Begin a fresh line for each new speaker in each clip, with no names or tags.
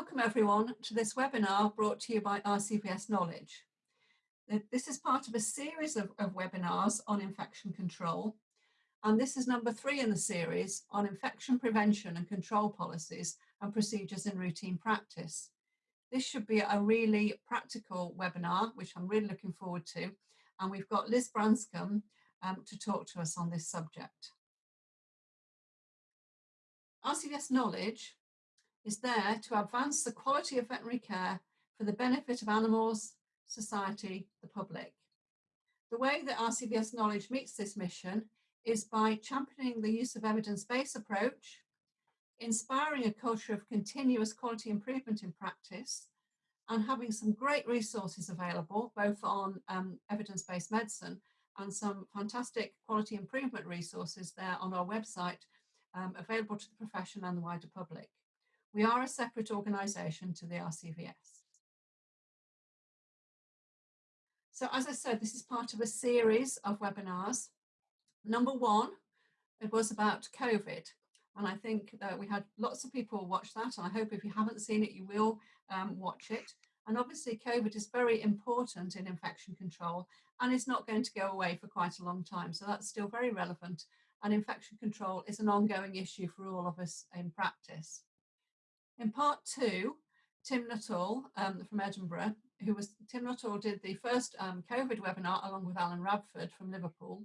Welcome everyone to this webinar brought to you by RCVS Knowledge. This is part of a series of, of, webinars on infection control and this is number three in the series on infection prevention and control policies and procedures in routine practice. This should be a really practical webinar which I'm really looking forward to and we've got Liz Branscombe um, to talk to us on this subject. RCVS Knowledge is there to advance the quality of veterinary care for the benefit of animals, society, the public. The way that RCVS Knowledge meets this mission is by championing the use of evidence-based approach, inspiring a culture of continuous quality improvement in practice, and having some great resources available, both on um, evidence-based medicine and some fantastic quality improvement resources there on our website um, available to the profession and the wider public. We are a separate organisation to the RCVS. So as I said, this is part of a series of webinars. Number one, it was about COVID. And I think that we had lots of people watch that. And I hope if you haven't seen it, you will um, watch it. And obviously COVID is very important in infection control and it's not going to go away for quite a long time. So that's still very relevant. And infection control is an ongoing issue for all of us in practice. In part two, Tim Nuttall um, from Edinburgh, who was, Tim Nuttall did the first um, COVID webinar along with Alan Radford from Liverpool.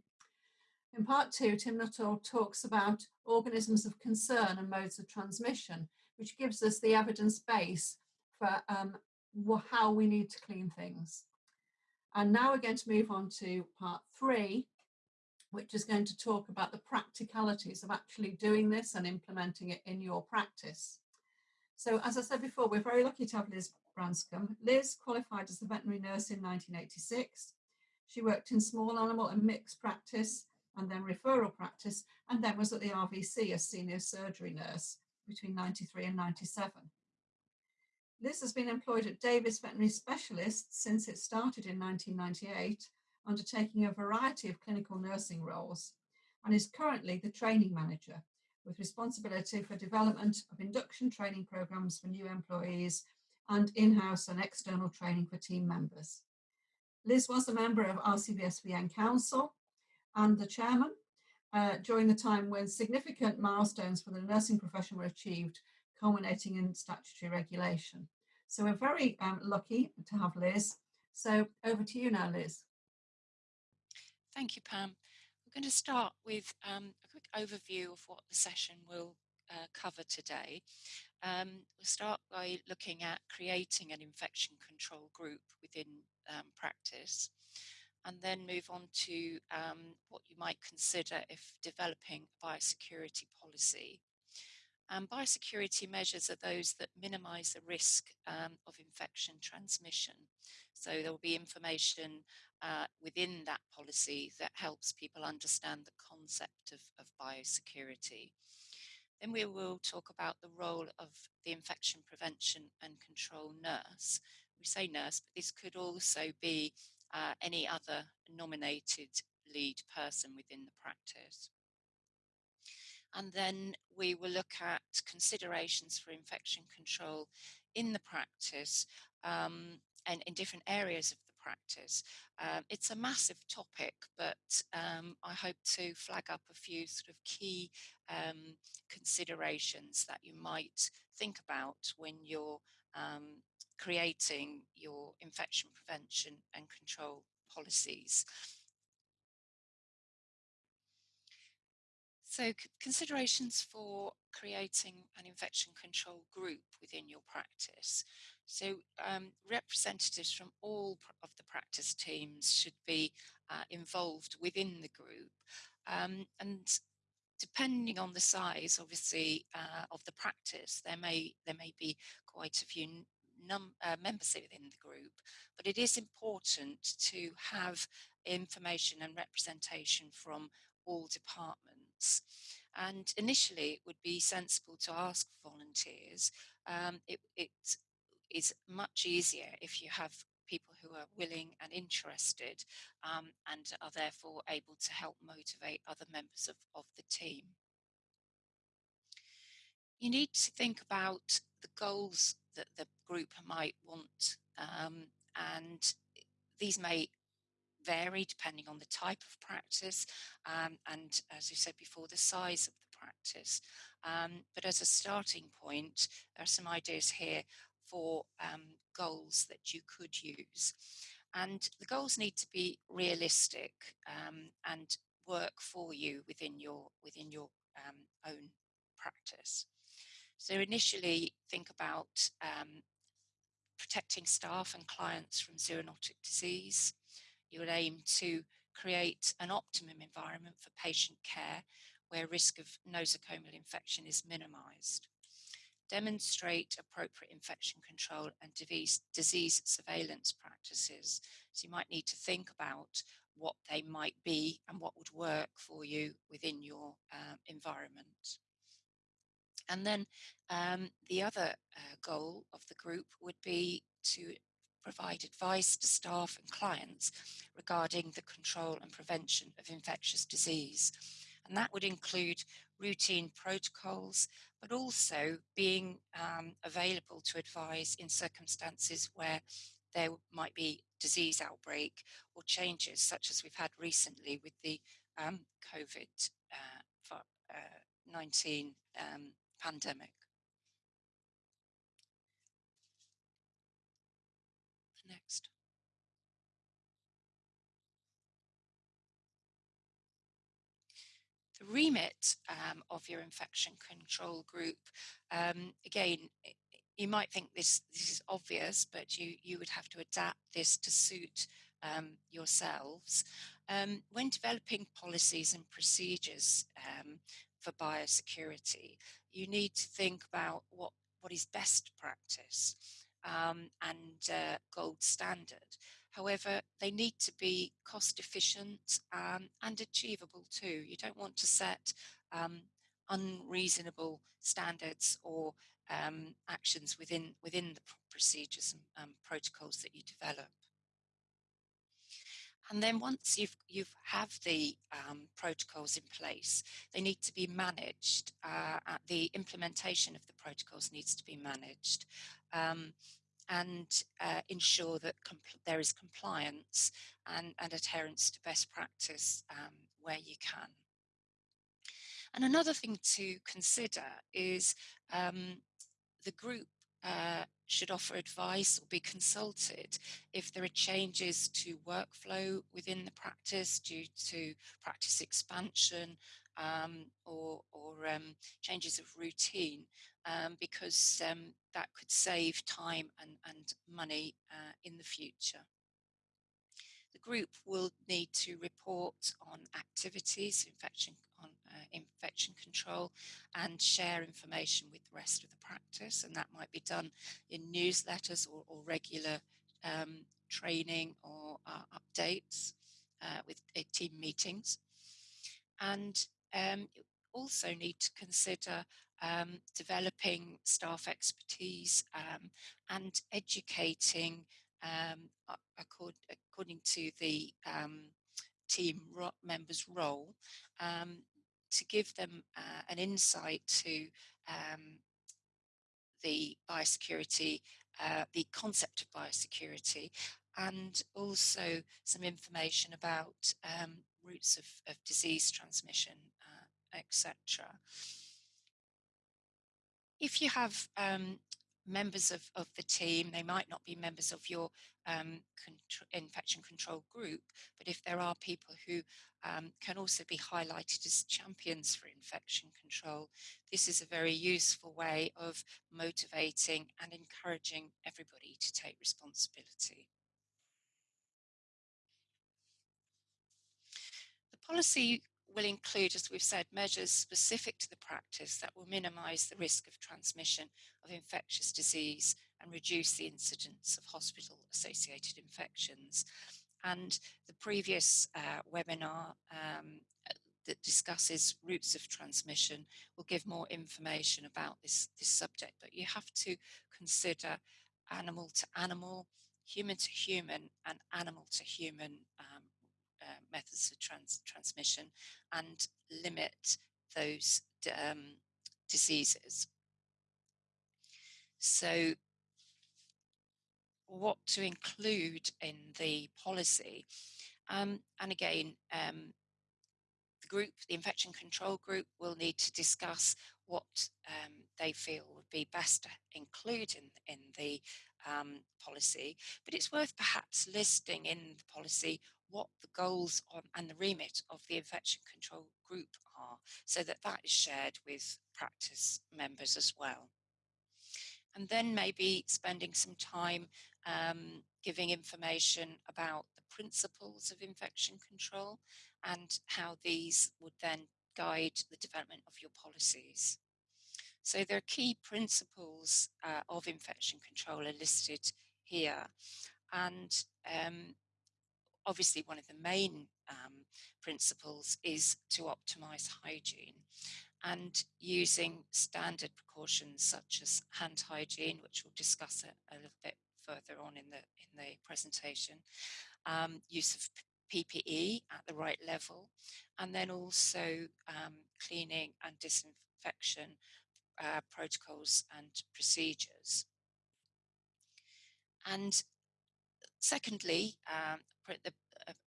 In part two, Tim Nuttall talks about organisms of concern and modes of transmission, which gives us the evidence base for um, how we need to clean things. And now we're going to move on to part three, which is going to talk about the practicalities of actually doing this and implementing it in your practice. So as I said before, we're very lucky to have Liz Branscombe. Liz qualified as a veterinary nurse in 1986. She worked in small animal and mixed practice and then referral practice, and then was at the RVC as senior surgery nurse between 93 and 97. Liz has been employed at Davies Veterinary Specialists since it started in 1998, undertaking a variety of clinical nursing roles, and is currently the training manager with responsibility for development of induction training programs for new employees and in-house and external training for team members. Liz was a member of RCVSVN Council and the chairman uh, during the time when significant milestones for the nursing profession were achieved, culminating in statutory regulation. So we're very um, lucky to have Liz. So over to you now, Liz.
Thank you, Pam going to start with um, a quick overview of what the session will uh, cover today. Um, we'll start by looking at creating an infection control group within um, practice and then move on to um, what you might consider if developing a biosecurity policy. And biosecurity measures are those that minimize the risk um, of infection transmission. So there will be information uh, within that policy that helps people understand the concept of, of biosecurity. Then we will talk about the role of the infection prevention and control nurse. We say nurse, but this could also be uh, any other nominated lead person within the practice. And then we will look at considerations for infection control in the practice um, and in different areas of the practice. Um, it's a massive topic, but um, I hope to flag up a few sort of key um, considerations that you might think about when you're um, creating your infection prevention and control policies. So considerations for creating an infection control group within your practice. So um, representatives from all of the practice teams should be uh, involved within the group. Um, and depending on the size, obviously, uh, of the practice, there may there may be quite a few uh, members within the group, but it is important to have information and representation from all departments. And initially, it would be sensible to ask volunteers. Um, it, it is much easier if you have people who are willing and interested um, and are therefore able to help motivate other members of, of the team. You need to think about the goals that the group might want. Um, and these may vary depending on the type of practice um, and, as you said before, the size of the practice. Um, but as a starting point, there are some ideas here for um, goals that you could use. And the goals need to be realistic um, and work for you within your within your um, own practice. So initially, think about um, protecting staff and clients from zoonotic disease. You would aim to create an optimum environment for patient care where risk of nosocomial infection is minimized. Demonstrate appropriate infection control and disease, surveillance practices. So you might need to think about what they might be and what would work for you within your um, environment. And then um, the other uh, goal of the group would be to provide advice to staff and clients regarding the control and prevention of infectious disease. And that would include routine protocols, but also being um, available to advise in circumstances where there might be disease outbreak or changes such as we've had recently with the um, COVID-19 uh, um, pandemic. Next. The remit um, of your infection control group, um, again, you might think this, this is obvious, but you, you would have to adapt this to suit um, yourselves. Um, when developing policies and procedures um, for biosecurity, you need to think about what, what is best practice um, and uh, gold standard. However, they need to be cost efficient um, and achievable too. You don't want to set um, unreasonable standards or um, actions within, within the procedures and um, protocols that you develop. And then once you've you've have the um, protocols in place, they need to be managed. Uh, the implementation of the protocols needs to be managed, um, and uh, ensure that there is compliance and, and, adherence to best practice um, where you can. And another thing to consider is um, the group uh, should offer advice or be consulted if there are changes to workflow within the practice due to practice expansion um, or, or um, changes of routine um, because um, that could save time and, and money uh, in the future. The group will need to report on activities, infection on uh, infection control and share information with the rest of the practice. And that might be done in newsletters or, or regular um, training or uh, updates uh, with uh, team meetings. And um, also need to consider um, developing staff expertise um, and educating um, according, according to the um, team members' role um, to give them uh, an insight to the biosecurity, uh, the concept of biosecurity, and also some information about um, routes of, of, disease transmission, etc. If you have um, members of, of the team. They might not be members of your um, infection control group, but if there are people who um, can also be highlighted as champions for infection control, this is a very useful way of motivating and encouraging everybody to take responsibility. The policy will include, as we've said, measures specific to the practice that will minimise the risk of transmission of infectious disease and reduce the incidence of hospital-associated infections. And the previous uh, webinar um, that discusses routes of transmission will give more information about this, this subject, but you have to consider animal to animal, human to human and animal to human um, uh, methods of trans transmission and limit those um, diseases. So what to include in the policy. Um, and again, um, the group, the infection control group, will need to discuss what um, they feel would be best to include in, in the um, policy. But it's worth perhaps listing in the policy what the goals on, and the remit of the infection control group are, so that that is shared with practice members as well. And then maybe spending some time um, giving information about the principles of infection control and how these would then guide the development of your policies. So there are key principles uh, of infection control are listed here. And um, obviously one of the main um, principles is to optimize hygiene and using standard precautions such as hand hygiene, which we'll discuss a, a little bit further on in the in the presentation, um, use of PPE at the right level, and then also um, cleaning and disinfection uh, protocols and procedures. And secondly, um, the,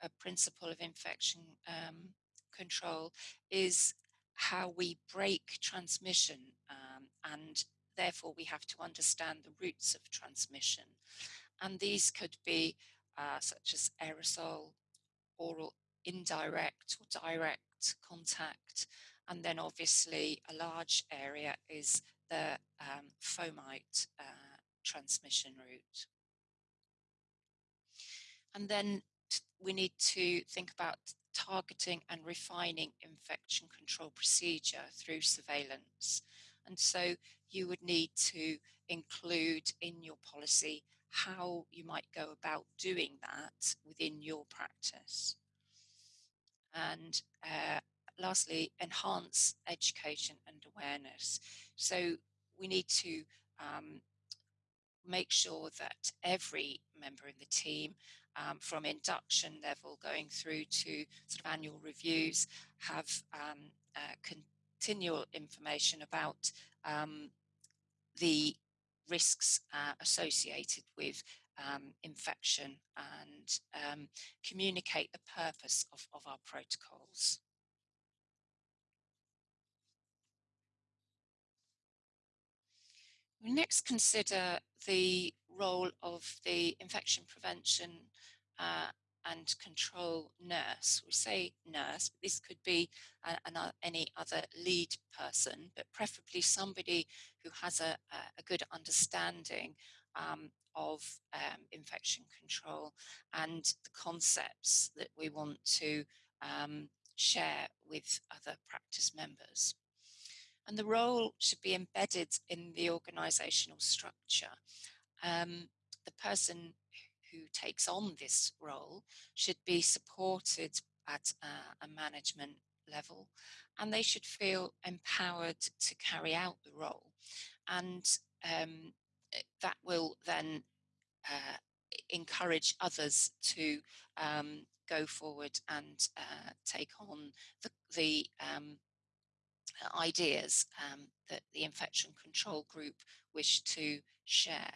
a, principle of infection um, control is how we break transmission um, and therefore we have to understand the routes of transmission. And these could be uh, such as aerosol, oral indirect or direct contact. And then obviously a large area is the um, fomite uh, transmission route. And then we need to think about targeting and refining infection control procedure through surveillance. And so you would need to include in your policy how you might go about doing that within your practice. And uh, lastly, enhance education and awareness. So we need to um, make sure that every member in the team um, from induction level going through to sort of annual reviews have um, uh, continual information about um, the risks uh, associated with um, infection and um, communicate the purpose of, of our protocols. We next consider the role of the infection prevention uh, and control nurse. We say nurse, but this could be uh, an, any other lead person, but preferably somebody who has a, a good understanding um, of um, infection control and the concepts that we want to um, share with other practice members. And the role should be embedded in the organizational structure. Um, the person who takes on this role should be supported at uh, a management level and they should feel empowered to carry out the role. And um, eh, that will then uh, encourage others to um, go forward and uh, take on the, the um, ideas um, that the infection control group wish to share.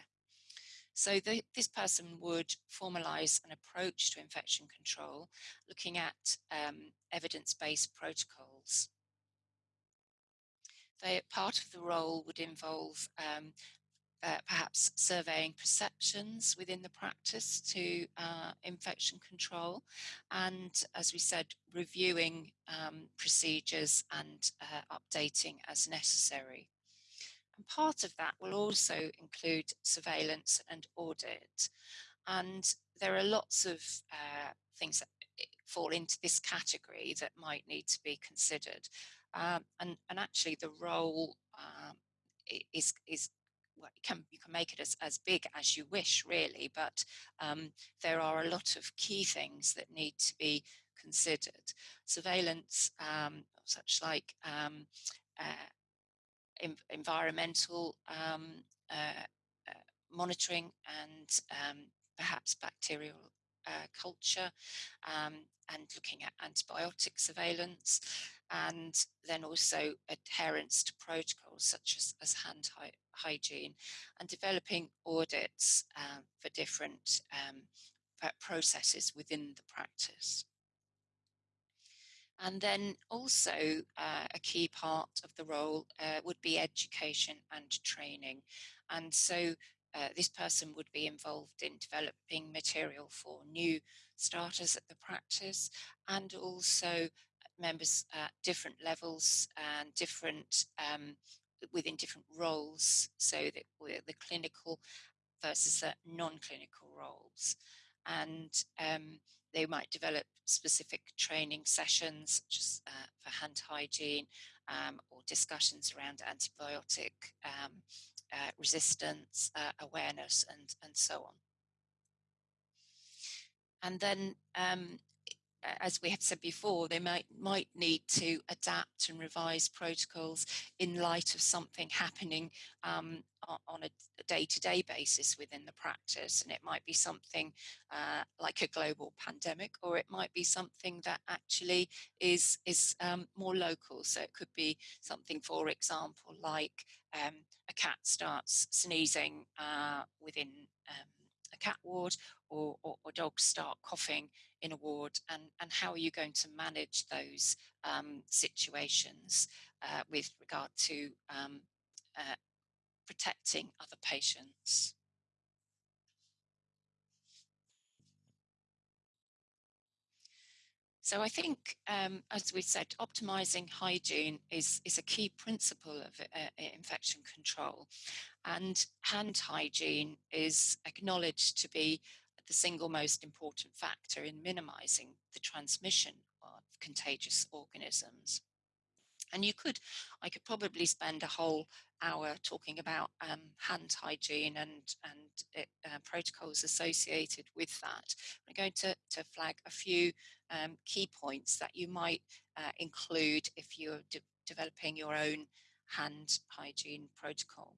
So the, this person would formalize an approach to infection control, looking at um, evidence-based protocols. They, part of the role would involve um, uh, perhaps surveying perceptions within the practice to uh, infection control and as we said reviewing um, procedures and uh, updating as necessary and part of that will also include surveillance and audit. And there are lots of uh, things that eh, fall into this category that might need to be considered. Um, and, and actually the role um, is, is well, you can you can make it as, as big as you wish really but um, there are a lot of key things that need to be considered. Surveillance um, such like um, uh, environmental um, uh, uh, monitoring and um, perhaps bacterial uh, culture um, and looking at antibiotic surveillance and then also adherence to protocols such as, as hand hy hygiene and developing audits um, for different um, processes within the practice. And then also uh, a key part of the role uh, would be education and training. And so uh, this person would be involved in developing material for new starters at the practice and also members at different levels and different um, within different roles so that the clinical versus the non-clinical roles and um, they might develop specific training sessions as uh, for hand hygiene um, or discussions around antibiotic um, uh, resistance, uh, awareness, and, and so on. And then um, as we have said before, they might might need to adapt and revise protocols in light of something happening um, on a day-to-day basis within the practice, and it might be something uh, like a global pandemic, or it might be something that actually is is um, more local. So it could be something, for example, like um, a cat starts sneezing uh, within um, cat ward or, or, or, dogs start coughing in a ward and, and how are you going to manage those um, situations uh, with regard to um, uh, protecting other patients. So I think, um, as we said, optimizing hygiene is, is a key principle of uh, infection control. And hand hygiene is acknowledged to be the single most important factor in minimizing the transmission of contagious organisms. And you could, I could probably spend a whole hour talking about um, hand hygiene and, and it, uh, protocols associated with that. I'm going to, to flag a few um, key points that you might uh, include if you're de developing your own hand hygiene protocol.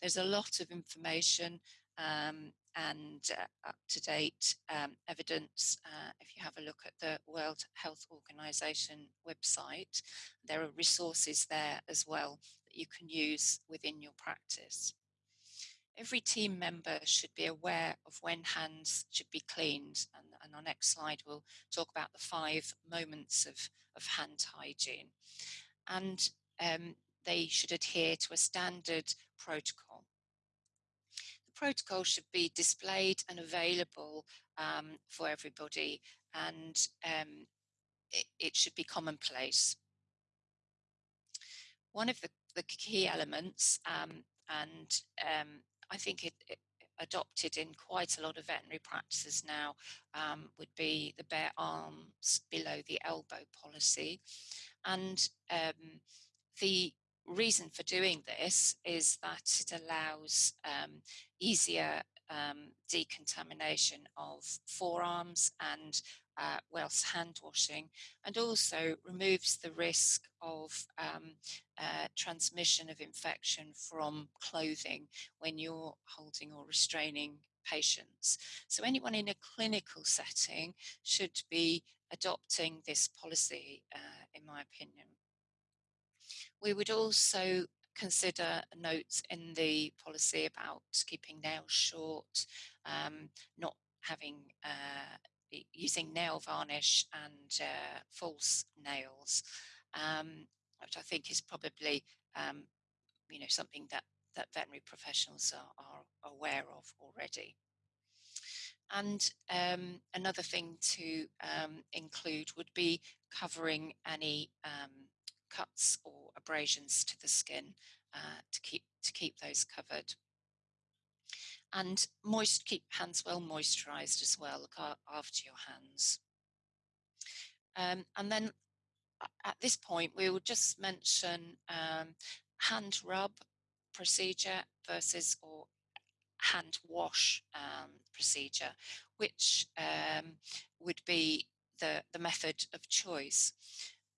There's a lot of information um, and uh, up-to-date um, evidence. Uh, if you have a look at the World Health Organization website, there are resources there as well you can use within your practice. Every team member should be aware of when hands should be cleaned. And, and our next slide will talk about the five moments of, of hand hygiene. And um, they should adhere to a standard protocol The protocol should be displayed and available um, for everybody and um, it, it, should be commonplace. One of the, the key elements, um, and um, I think it, it, adopted in quite a lot of veterinary practices now, um, would be the bare arms below the elbow policy. And um, the reason for doing this is that it allows um, easier um, decontamination of forearms and uh, whilst hand washing and also removes the risk of um, uh, transmission of infection from clothing when you're holding or restraining patients. So anyone in a clinical setting should be adopting this policy, uh, in my opinion. We would also consider notes in the policy about keeping nails short, um, not having uh, using nail varnish and uh, false nails, um, which I think is probably um, you know something that that veterinary professionals are, are aware of already. And um, another thing to um, include would be covering any um, cuts or abrasions to the skin uh, to keep to keep those covered. And moist, keep hands well moisturized as well, look after your hands. Um, and then at this point, we will just mention um, hand rub procedure versus or hand wash um, procedure, which um, would be the, the method of choice.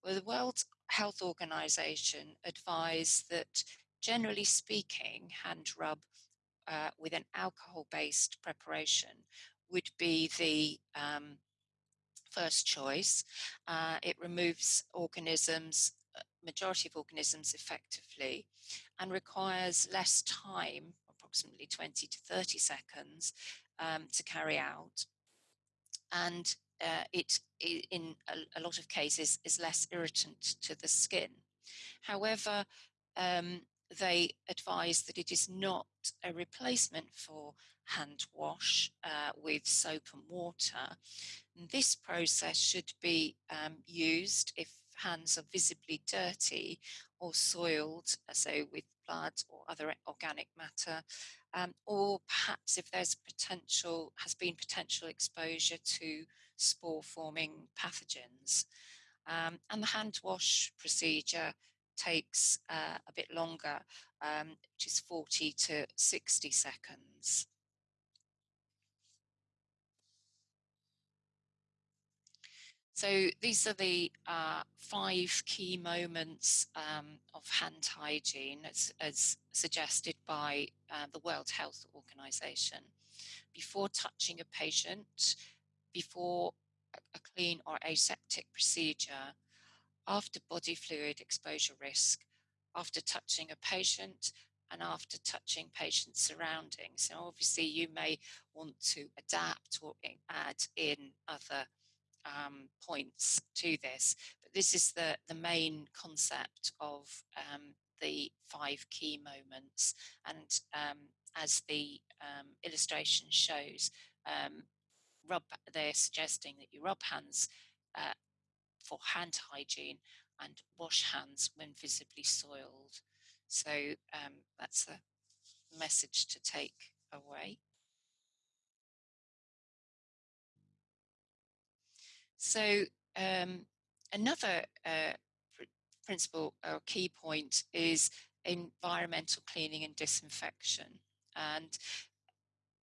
Well, the World Health Organization advise that generally speaking, hand rub uh, with an alcohol-based preparation would be the um, first choice. Uh, it removes organisms, uh, majority of organisms effectively, and requires less time, approximately 20 to 30 seconds, um, to carry out. And uh, it, in a, a, lot of cases, is less irritant to the skin. However, um, they advise that it is not a replacement for hand wash uh, with soap and water. And this process should be um, used if hands are visibly dirty or soiled, uh, so with blood or other organic matter, um, or perhaps if there's potential, has been potential exposure to spore forming pathogens. Um, and the hand wash procedure takes uh, a bit longer, um, which is 40 to 60 seconds. So these are the uh, five key moments um, of hand hygiene as, as suggested by uh, the World Health Organization. Before touching a patient, before a clean or aseptic procedure, after body fluid exposure risk, after touching a patient, and after touching patient surroundings. So obviously you may want to adapt or add in other um, points to this, but this is the, the main concept of um, the five key moments. And um, as the um, illustration shows, um, rub, they're suggesting that you rub hands uh, for hand hygiene and wash hands when visibly soiled. So um, that's a message to take away. So um, another uh, pr principle or key point is environmental cleaning and disinfection. And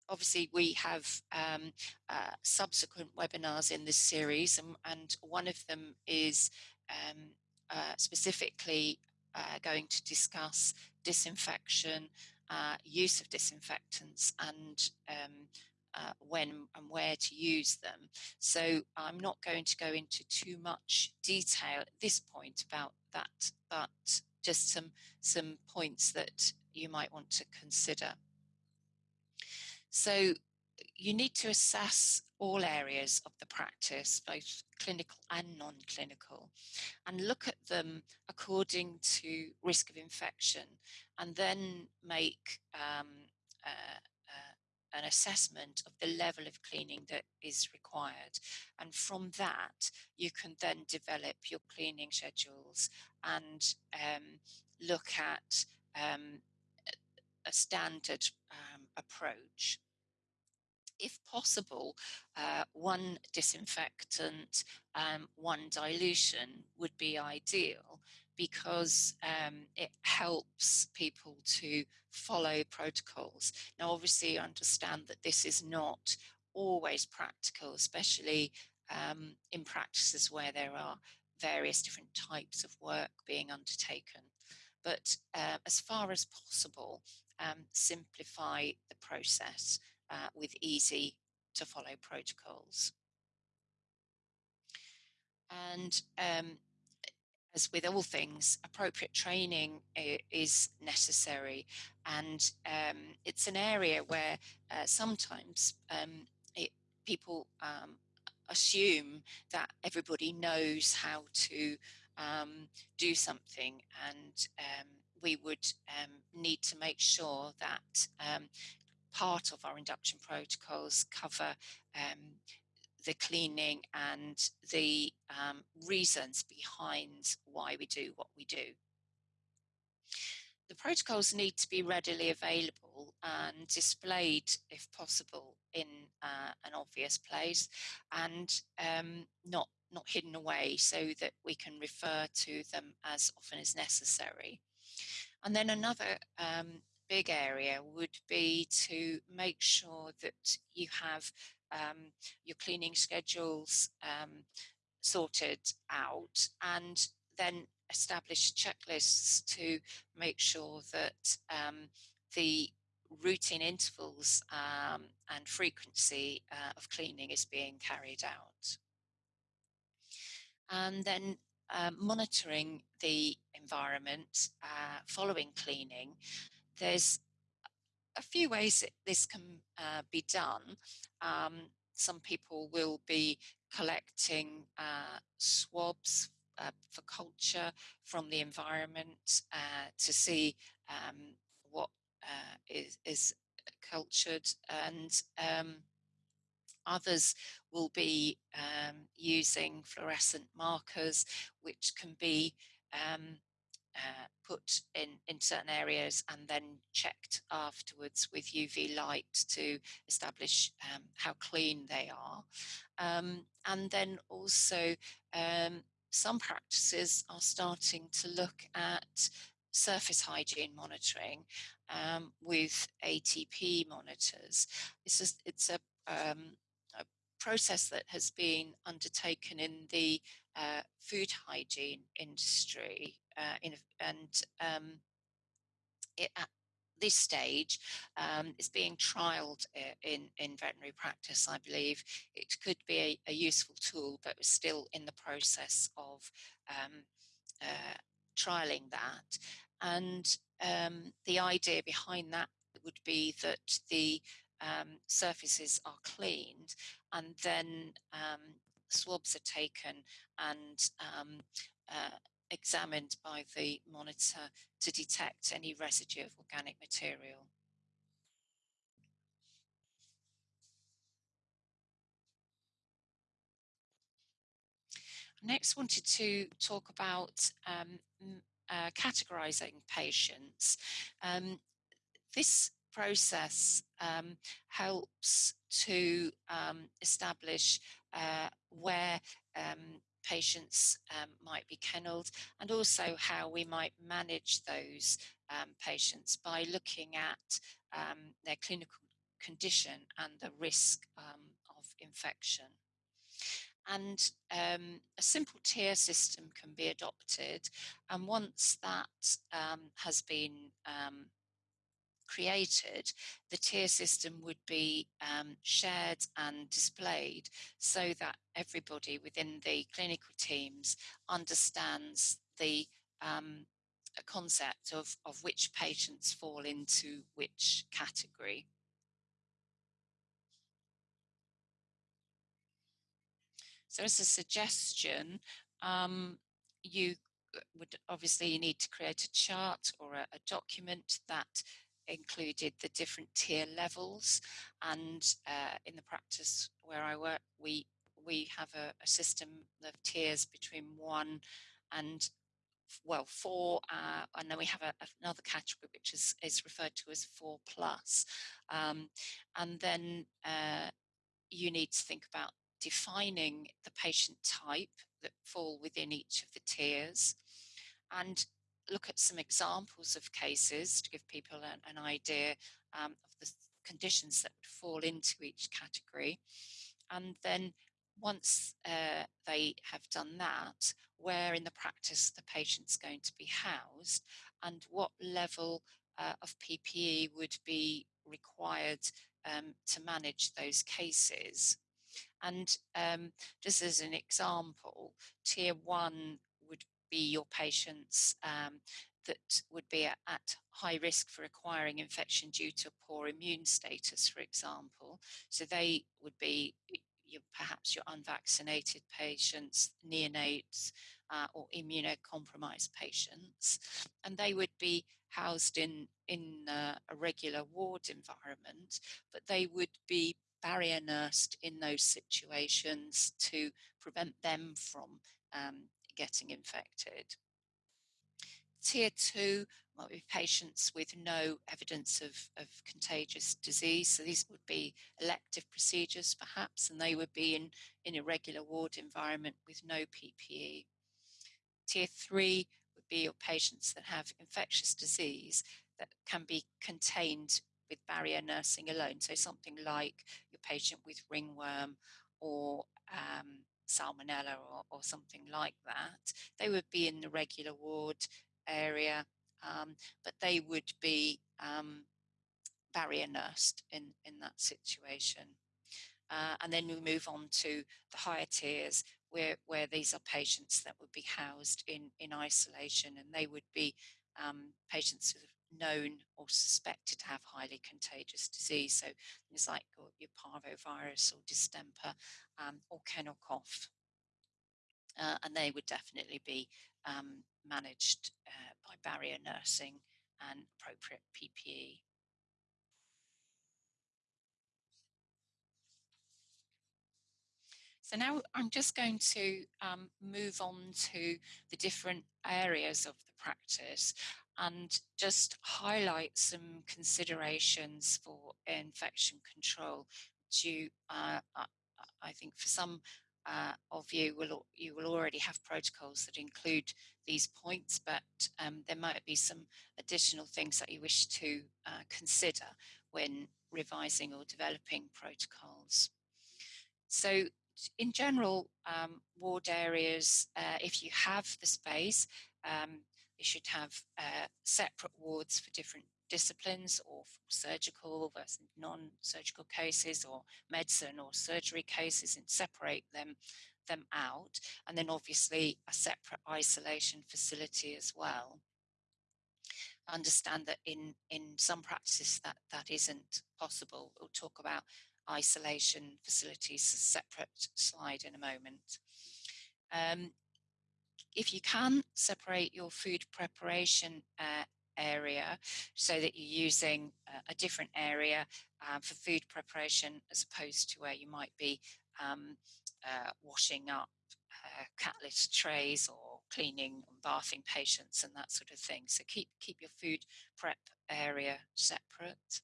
obviously we have um, uh, subsequent webinars in this series and, and one of them is um, uh, specifically uh, going to discuss disinfection, uh, use of disinfectants and um, uh, when and where to use them. So I'm not going to go into too much detail at this point about that, but just some, some points that you might want to consider. So you need to assess all areas of the practice, both clinical and non-clinical, and look at them according to risk of infection, and then make um, uh, uh, an assessment of the level of cleaning that is required. And from that, you can then develop your cleaning schedules and um, look at um, a standard um, approach if possible, uh, one disinfectant, um, one dilution would be ideal because um, it helps people to follow protocols. Now, obviously, understand that this is not always practical, especially um, in practices where there are various different types of work being undertaken. But uh, as far as possible, um, simplify the process uh, with easy to follow protocols. And um, as with all things, appropriate training is necessary. And um, it's an area where uh, sometimes um, it, people um, assume that everybody knows how to um, do something. And um, we would um, need to make sure that part of our induction protocols cover um, the cleaning and the um, reasons behind why we do what we do. The protocols need to be readily available and displayed, if possible, in uh, an obvious place and um, not, not hidden away so that we can refer to them as often as necessary. And then another um, big area would be to make sure that you have um, your cleaning schedules um, sorted out and then establish checklists to make sure that um, the routine intervals um, and frequency uh, of cleaning is being carried out. And then uh, monitoring the environment uh, following cleaning, there's a few ways that this can uh, be done. Um, some people will be collecting uh, swabs uh, for culture from the environment uh, to see um, what uh, is, is cultured and um, others will be um, using fluorescent markers which can be um, uh, put in, in certain areas and then checked afterwards with UV light to establish um, how clean they are. Um, and then also um, some practices are starting to look at surface hygiene monitoring um, with ATP monitors. It's, just, it's a, um, a process that has been undertaken in the uh, food hygiene industry uh, in, and um, it, at this stage um, being trialed uh, in, in veterinary practice, I believe. It could be a, a useful tool, but we're still in the process of um, uh, trialing that. And um, the idea behind that would be that the um, surfaces are cleaned and then um, swabs are taken and um, uh, examined by the monitor to detect any residue of organic material. Next, wanted to talk about um, uh, categorizing patients. Um, this process um, helps to um, establish uh, where um, patients um, might be kennelled and also how we might manage those um, patients by looking at um, their clinical condition and the risk um, of infection. And um, a simple tier system can be adopted. And once that um, has been created, the tier system would be um, shared and displayed so that everybody within the clinical teams understands the um, concept of, of which patients fall into which category. So as a suggestion, um, you would obviously need to create a chart or a, a document that included the different tier levels. And uh, in the practice where I work we we have a, a, system of tiers between one and well four uh, and then we have a, another category which is, is referred to as four plus. Um, and then uh, you need to think about defining the patient type that fall within each of the tiers. And look at some examples of cases to give people an, an idea um, of the conditions that would fall into each category. And then once uh, they have done that, where in the practice the patient's going to be housed and what level uh, of PPE would be required um, to manage those cases. And um, just as an example, tier one be your patients um, that would be at, at, high risk for acquiring infection due to poor immune status, for example. So they would be your, perhaps your unvaccinated patients, neonates, uh, or immunocompromised patients, and they would be housed in in uh, a regular ward environment, but they would be barrier nursed in those situations to prevent them from um, getting infected. Tier two might be patients with no evidence of, of contagious disease. So these would be elective procedures perhaps, and they would be in, in a regular ward environment with no PPE. Tier three would be your patients that have infectious disease that can be contained with barrier nursing alone. So something like your patient with ringworm or um, salmonella or, or something like that, they would be in the regular ward area, um, but they would be um, barrier nursed in, in that situation. Uh, and then we move on to the higher tiers where, where these are patients that would be housed in, in isolation and they would be um, patients who are known or suspected to have highly contagious disease. So things like your parvovirus or distemper um, or kennel cough. Uh, and they would definitely be um, managed uh, by barrier nursing and appropriate PPE. So now I'm just going to um, move on to the different areas of the practice and just highlight some considerations for infection control. To, uh, I think for some uh, of you will you will already have protocols that include these points, but um, there might be some additional things that you wish to uh, consider when revising or developing protocols. So in general, um, ward areas, uh, if you have the space, um, you should have uh, separate wards for different disciplines or surgical versus non-surgical cases or medicine or surgery cases and separate them them out. And then obviously a separate isolation facility as well. Understand that in in some practices that that isn't possible. We'll talk about isolation facilities a separate. Slide in a moment. Um, if you can separate your food preparation uh, area so that you're using a different area um, for food preparation as opposed to where you might be um, uh, washing up uh, cat litter trays or cleaning and bathing patients and that sort of thing. So keep keep your food prep area separate.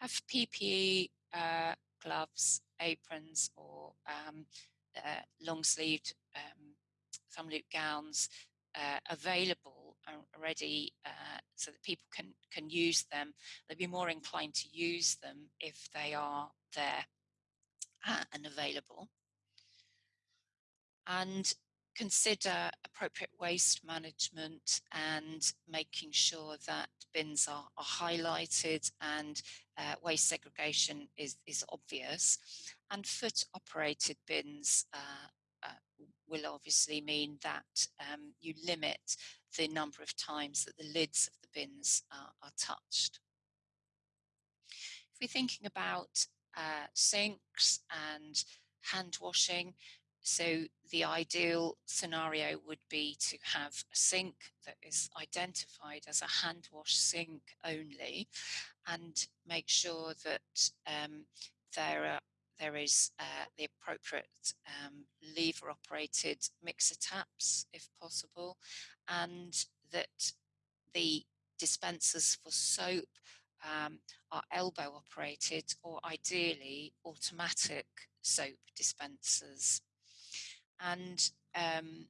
Have PPE, uh, gloves, aprons, or um, uh, long sleeved um, thumb loop gowns uh, available already uh, so that people can can use them. They'll be more inclined to use them if they are there uh, and available. And consider appropriate waste management and making sure that bins are, are highlighted and uh, waste segregation is, is obvious. And foot operated bins uh, will obviously mean that um, you limit the number of times that the lids of the bins are, are touched. If we're thinking about uh, sinks and hand washing, so the ideal scenario would be to have a sink that is identified as a hand wash sink only and make sure that um, there are there is uh, the appropriate um, lever operated mixer taps if possible and that the dispensers for soap um, are elbow operated or ideally automatic soap dispensers. And um,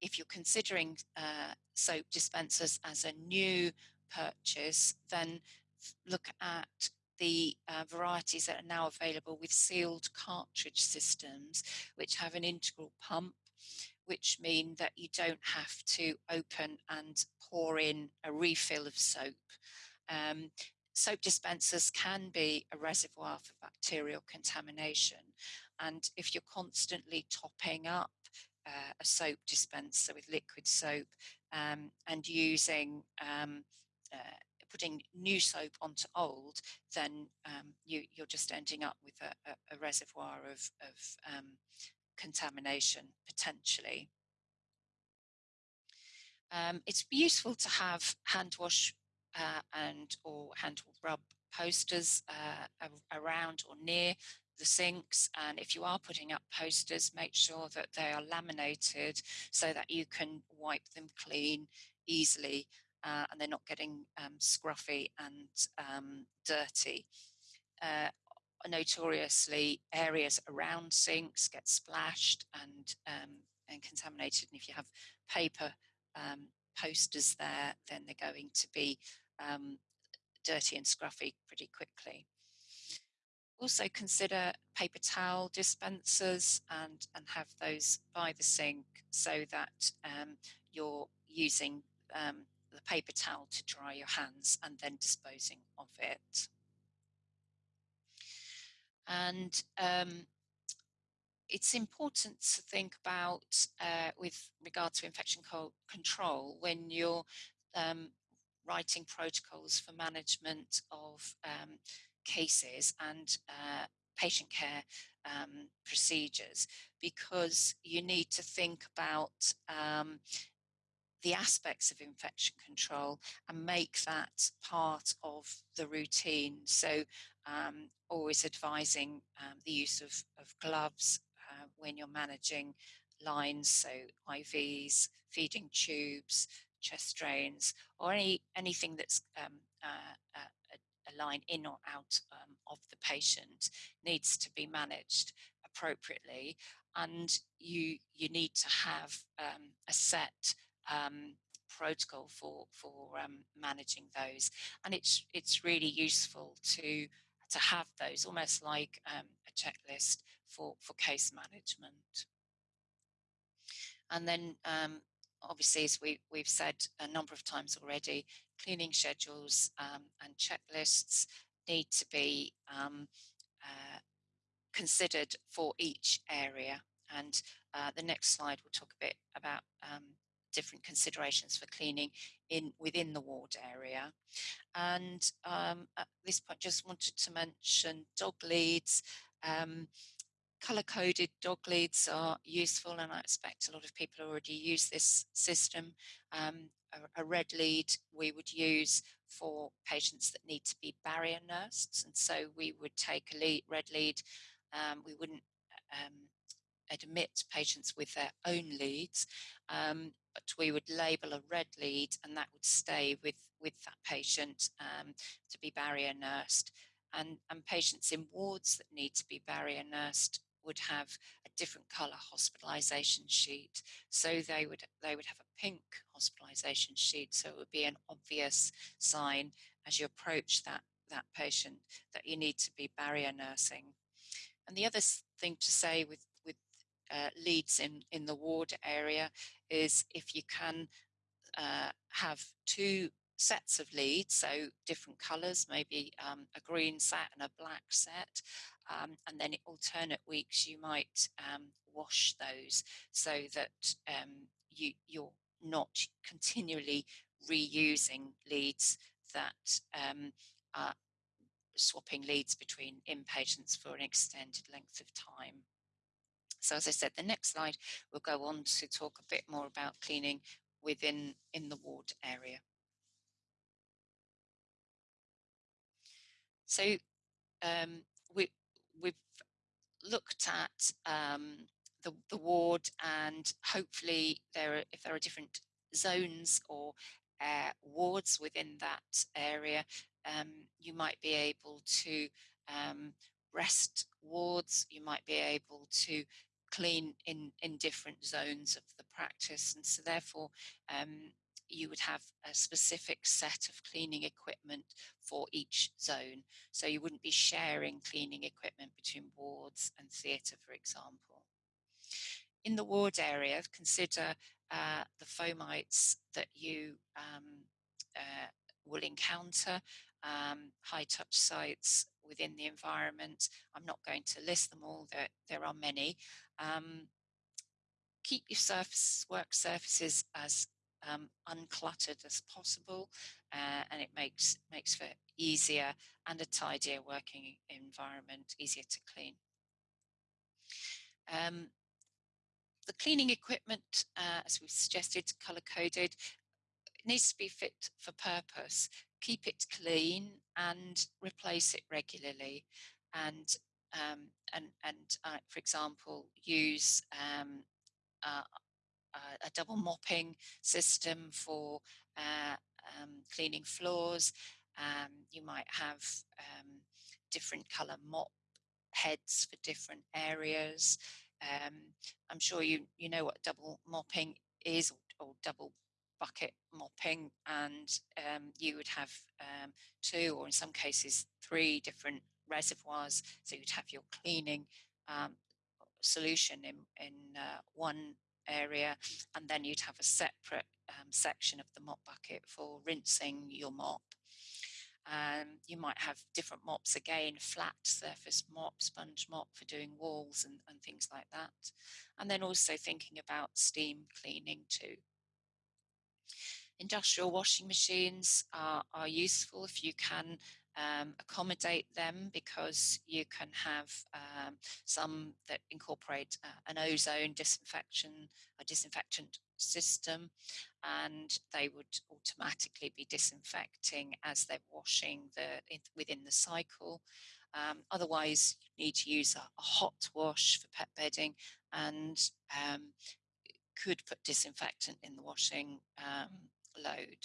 if you're considering uh, soap dispensers as a new purchase, then look at the uh, varieties that are now available with sealed cartridge systems, which have an integral pump, which mean that you don't have to open and pour in a refill of soap. Um, soap dispensers can be a reservoir for bacterial contamination. And if you're constantly topping up uh, a soap dispenser with liquid soap um, and using um, uh, putting new soap onto old, then um, you, are just ending up with a, a, a reservoir of, of um, contamination potentially. Um, it's useful to have hand wash uh, and or hand rub posters uh, around or near the sinks and if you are putting up posters make sure that they are laminated so that you can wipe them clean easily uh, and they're not getting um, scruffy and um, dirty. Uh, notoriously, areas around sinks get splashed and, um, and contaminated. And if you have paper um, posters there, then they're going to be um, dirty and scruffy pretty quickly. Also consider paper towel dispensers and, and have those by the sink so that um, you're using um, the paper towel to dry your hands and then disposing of it. And um, it's important to think about uh, with regard to infection co control when you're um, writing protocols for management of um, cases and uh, patient care um, procedures because you need to think about um, the aspects of infection control and make that part of the routine. So um, always advising um, the use of, of gloves uh, when you're managing lines, so IVs, feeding tubes, chest drains, or any anything that's um, uh, uh, a, line in or out um, of the patient needs to be managed appropriately, and you you need to have um, a set um, protocol for for um, managing those, and it's it's really useful to to have those almost like um, a checklist for for case management. And then um, obviously, as we, we've said a number of times already, cleaning schedules um, and checklists need to be um, uh, considered for each area. And uh, the next slide will talk a bit about um, different considerations for cleaning in within the ward area. And um, at this point, just wanted to mention dog leads. Um, color-coded dog leads are useful, and I expect a lot of people already use this system. Um, a, a, red lead we would use for patients that need to be barrier nursed, and so we would take a lead, red lead. Um, we wouldn't um, admit patients with their own leads, um, but we would label a red lead and that would stay with, with that patient um, to be barrier nursed. And, and patients in wards that need to be barrier nursed would have a different colour hospitalisation sheet. So they would they would have a pink hospitalisation sheet. So it would be an obvious sign as you approach that that patient that you need to be barrier nursing. And the other thing to say with uh, leads in, in the ward area is if you can uh, have two sets of leads, so different colours, maybe um, a green set and a black set, um, and then alternate weeks you might um, wash those so that um, you, you're not continually reusing leads that um, are swapping leads between inpatients for an extended length of time. So as I said, the next slide will go on to talk a bit more about cleaning within in the ward area. So um, we, we've looked at um, the, the ward and hopefully there are, if there are different zones or uh, wards within that area, um, you might be able to um, rest wards, you might be able to clean in, in different zones of the practice. And so therefore, um, you would have a specific set of cleaning equipment for each zone. So you wouldn't be sharing cleaning equipment between wards and theatre, for example. In the ward area, consider uh, the fomites that you um, uh, will encounter, um, high touch sites within the environment. I'm not going to list them all, there, there are many. Um, keep your surface, work surfaces as um, uncluttered as possible uh, and it makes makes for easier and a tidier working environment, easier to clean. Um, the cleaning equipment, uh, as we've suggested, color coded, needs to be fit for purpose. Keep it clean and replace it regularly. And um, and and uh, for example, use um, uh, a double mopping system for uh, um, cleaning floors. Um, you might have um, different color mop heads for different areas. I'm sure you you know what double mopping is or, or double bucket mopping and um, you would have um, two or in some cases three different reservoirs so you'd have your cleaning um, solution in, in uh, one area, and then you'd have a separate um, section of the mop bucket for rinsing your mop. Um, you might have different mops again, flat surface mop, sponge mop for doing walls and, and things like that. And then also thinking about steam cleaning too. Industrial washing machines are, are useful if you can um, accommodate them because you can have um, some that incorporate uh, an ozone disinfection, a disinfectant system, and they would automatically be disinfecting as they're washing the within the cycle. Um, otherwise, you need to use a, a, hot wash for pet bedding and um, could put disinfectant in the washing um, load.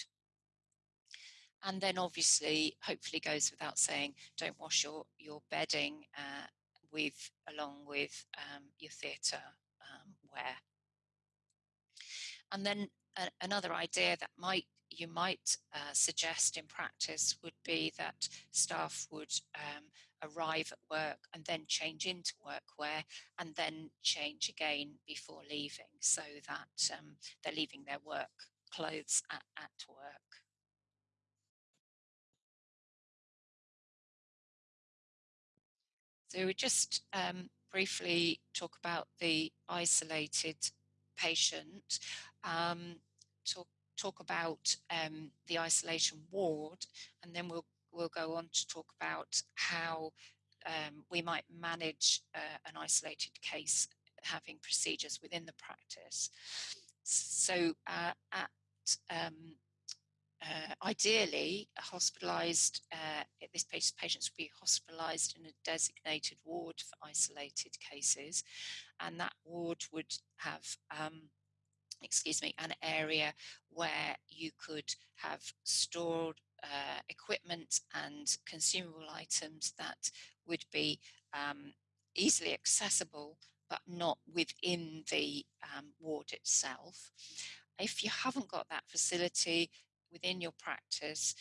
And then obviously, hopefully goes without saying, don't wash your, your bedding uh, with along with um, your theatre um, wear. And then another idea that might you might uh, suggest in practice would be that staff would um, arrive at work and then change into workwear and then change again before leaving so that um, they're leaving their work clothes at, at work. So we just um, briefly talk about the isolated patient, um, talk, talk about um, the isolation ward, and then we'll, we'll go on to talk about how um, we might manage uh, an isolated case having procedures within the practice. So uh, at um, uh, ideally, hospitalised, uh, this patients would be hospitalised in a designated ward for isolated cases, and that ward would have, um, excuse me, an area where you could have stored uh, equipment and consumable items that would be um, easily accessible but not within the um, ward itself. If you haven't got that facility, within your practice,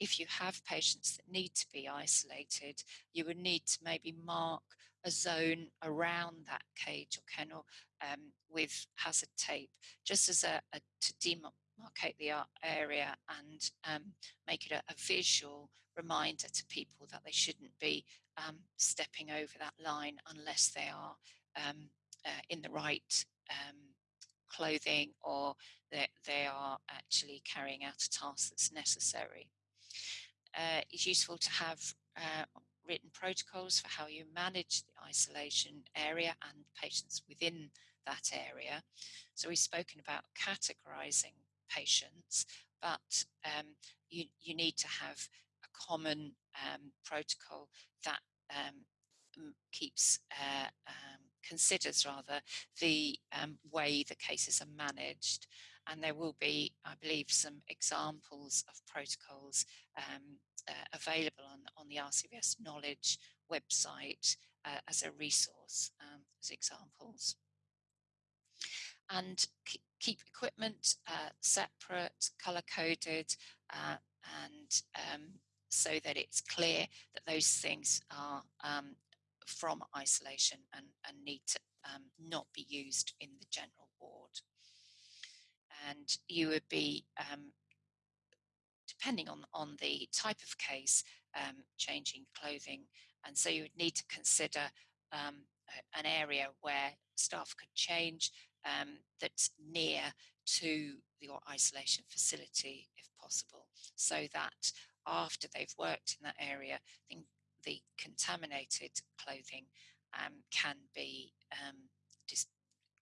if you have patients that need to be isolated, you would need to maybe mark a zone around that cage or kennel um, with hazard tape, just as a, a to demarcate the area and um, make it a, a, visual reminder to people that they shouldn't be um, stepping over that line unless they are um, uh, in the right um, clothing or that they are actually carrying out a task that's necessary. Uh, it's useful to have uh, written protocols for how you manage the isolation area and patients within that area. So we've spoken about categorizing patients, but um, you, you need to have a common um, protocol that um, keeps uh, um, considers rather the um, way the cases are managed. And there will be, I believe, some examples of protocols um, uh, available on, on the RCVS Knowledge website uh, as a resource, um, as examples. And keep equipment uh, separate, color coded, uh, and um, so that it's clear that those things are um, from isolation and, and need to um, not be used in the general ward. And you would be, um, depending on, on the type of case, um, changing clothing. And so you would need to consider um, an area where staff could change um, that's near to your isolation facility if possible, so that after they've worked in that area, the contaminated clothing um, can be um, just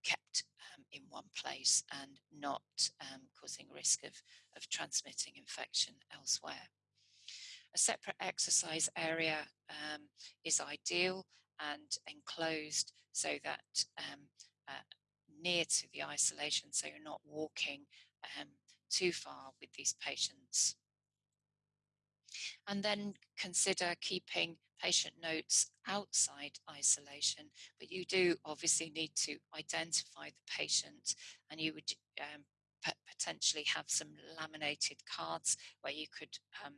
kept um, in one place and not um, causing risk of, of transmitting infection elsewhere. A separate exercise area um, is ideal and enclosed so that um, uh, near to the isolation so you're not walking too far with these patients and then consider keeping patient notes outside isolation, but you do obviously need to identify the patient and you would um, potentially have some laminated cards where you could um,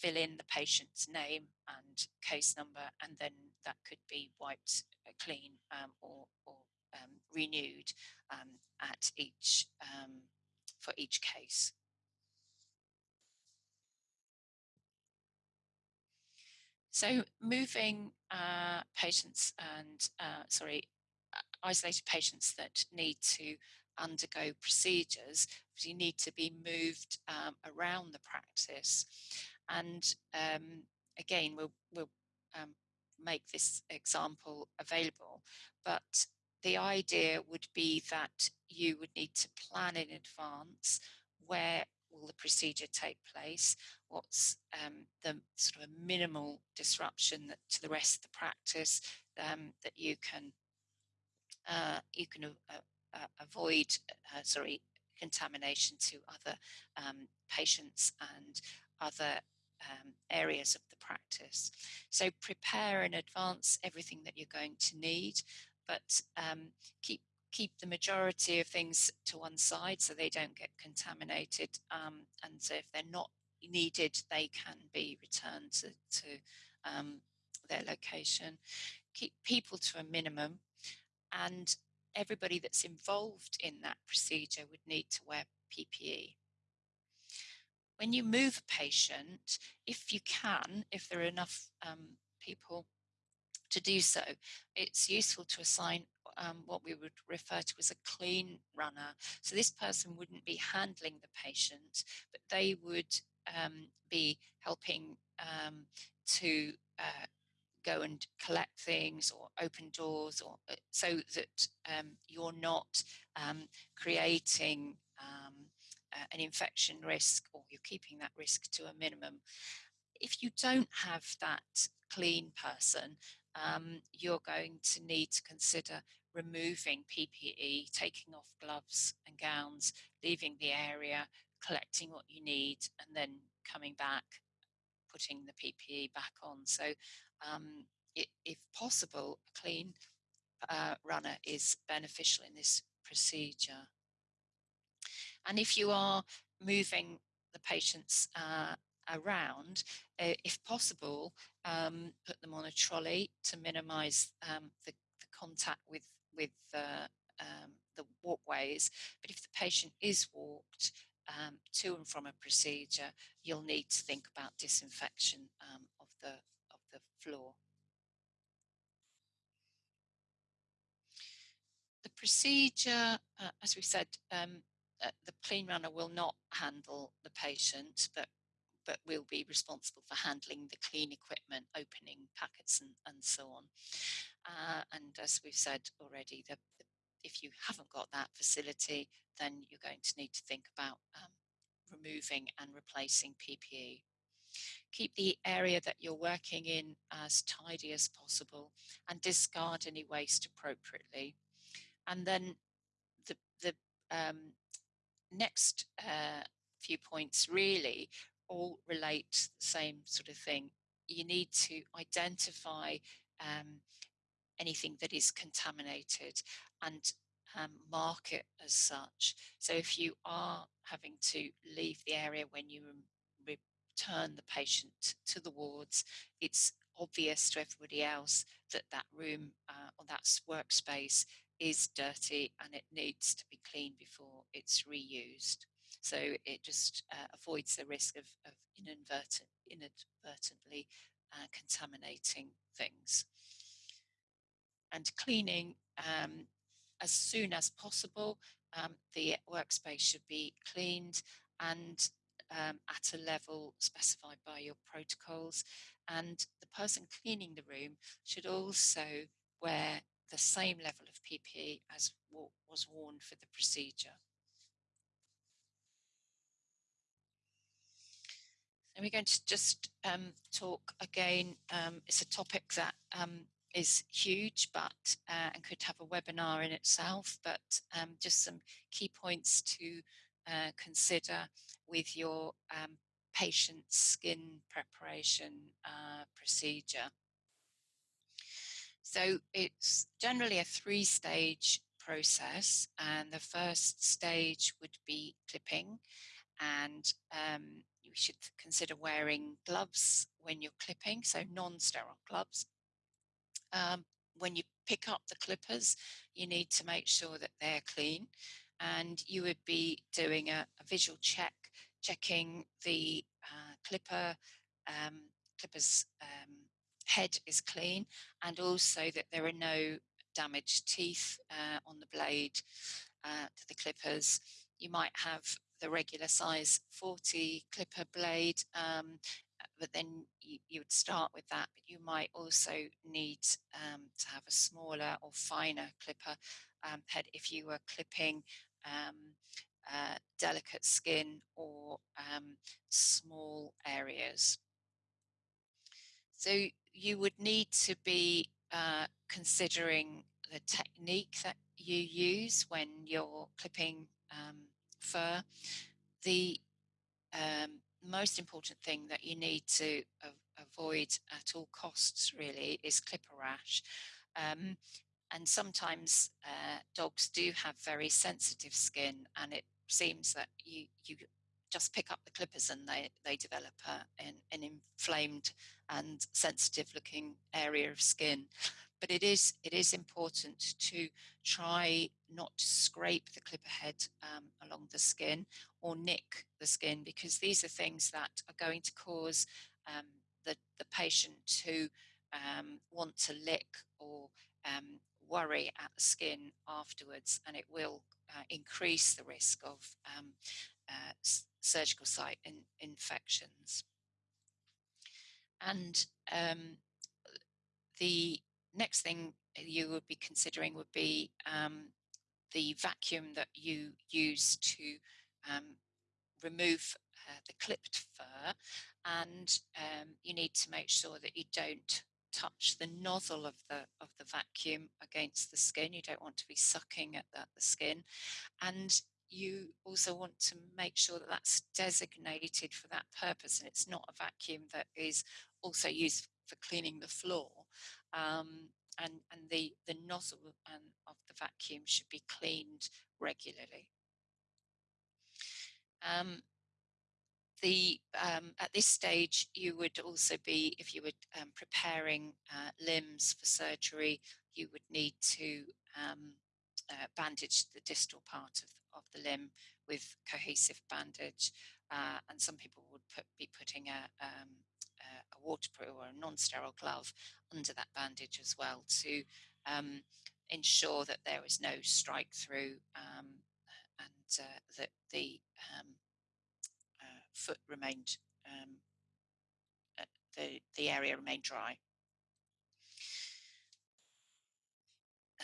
fill in the patient's name and case number and then that could be wiped clean um, or, or um, renewed um, at each um, for each case. So moving uh, patients and, uh, sorry, uh, isolated patients that need to undergo procedures, you need to be moved um, around the practice. And um, again, we'll, we'll um, make this example available, but the idea would be that you would need to plan in advance where will the procedure take place? What's um, the sort of minimal disruption that, to the rest of the practice um, that you can uh, you can uh, uh, avoid, uh, sorry, contamination to other um, patients and other um, areas of the practice. So prepare in advance everything that you're going to need, but um, keep keep the majority of things to one side so they don't get contaminated. Um, and so if they're not needed, they can be returned to, to um, their location. Keep people to a minimum and everybody that's involved in that procedure would need to wear PPE. When you move a patient, if you can, if there are enough um, people to do so, it's useful to assign um, what we would refer to as a clean runner. So this person wouldn't be handling the patient, but they would um, be helping um, to uh, go and collect things or open doors or uh, so that um, you're not um, creating uh, an infection risk or you're keeping that risk to a minimum. If you don't have that clean person, um, you're going to need to consider removing PPE, taking off gloves and gowns, leaving the area, collecting what you need, and then coming back, putting the PPE back on. So, um, it, if possible, a clean uh, runner is beneficial in this procedure. And if you are moving the patients uh, around, uh, if possible, um, put them on a trolley to minimise um, the, the, contact with with um, the walkways. But if the patient is walked um, to and from a procedure, you'll need to think about disinfection um, of the of the floor. The procedure, uh, as we said, um, uh, the clean runner will not handle the patient, but but will be responsible for handling the clean equipment, opening packets and, and so on. Uh, and as we've said already, the, the, if you haven't got that facility, then you're going to need to think about um, removing and replacing PPE. Keep the area that you're working in as tidy as possible and discard any waste appropriately. And then the, the um, next uh, few points really all relate to the same sort of thing. You need to identify um, anything that is contaminated and um, mark it as such. So if you are having to leave the area when you return the patient to the wards, it's obvious to everybody else that that room uh, or that workspace is dirty and it needs to be cleaned before it's reused. So it just uh, avoids the risk of, of inadvertent, inadvertently uh, contaminating things. And cleaning um, as soon as possible. Um, the workspace should be cleaned and um, at a level specified by your protocols. And the person cleaning the room should also wear the same level of PPE as was worn for the procedure. And we're going to just um, talk again. Um, it's a topic that um, is huge, but uh, and could have a webinar in itself. But um, just some key points to uh, consider with your um, patient skin preparation uh, procedure. So it's generally a three-stage process, and the first stage would be clipping, and um, you should consider wearing gloves when you're clipping, so non-sterile gloves. Um, when you pick up the clippers, you need to make sure that they're clean and you would be doing a, a visual check, checking the uh, clipper, um, clipper's um, head is clean and also that there are no damaged teeth uh, on the blade uh, to the clippers. You might have the regular size 40 clipper blade, um, but then you, you, would start with that, but you might also need um, to have a smaller or finer clipper um, head if you were clipping um, uh, delicate skin or um, small areas. So you would need to be uh, considering the technique that you use when you're clipping um, fur. The um, most important thing that you need to avoid at all costs really is clipper rash. Um, and sometimes uh, dogs do have very sensitive skin and it seems that you, you just pick up the clippers and they, they develop a, an, an inflamed and sensitive looking area of skin. But it is, it is important to try not to scrape the clipper head um, along the skin or nick the skin because these are things that are going to cause um, the, the patient to um, want to lick or um, worry at the skin afterwards and it will uh, increase the risk of um, uh, surgical site in, infections. And um, the next thing you would be considering would be um, the vacuum that you use to um, remove uh, the clipped fur and um, you need to make sure that you don't touch the nozzle of the of the vacuum against the skin you don't want to be sucking at the, the skin and you also want to make sure that that's designated for that purpose and it's not a vacuum that is also used for cleaning the floor um, and, and the, the nozzle and, of the vacuum should be cleaned regularly. Um, the um, at this stage you would also be if you were um, preparing uh, limbs for surgery you would need to um, uh, bandage the distal part of, of the limb with cohesive bandage uh, and some people would put, be putting a, um, a waterproof or a non-sterile glove under that bandage as well to um, ensure that there is no strike through um, and uh, that the um, uh, foot remained um, uh, the the area remained dry.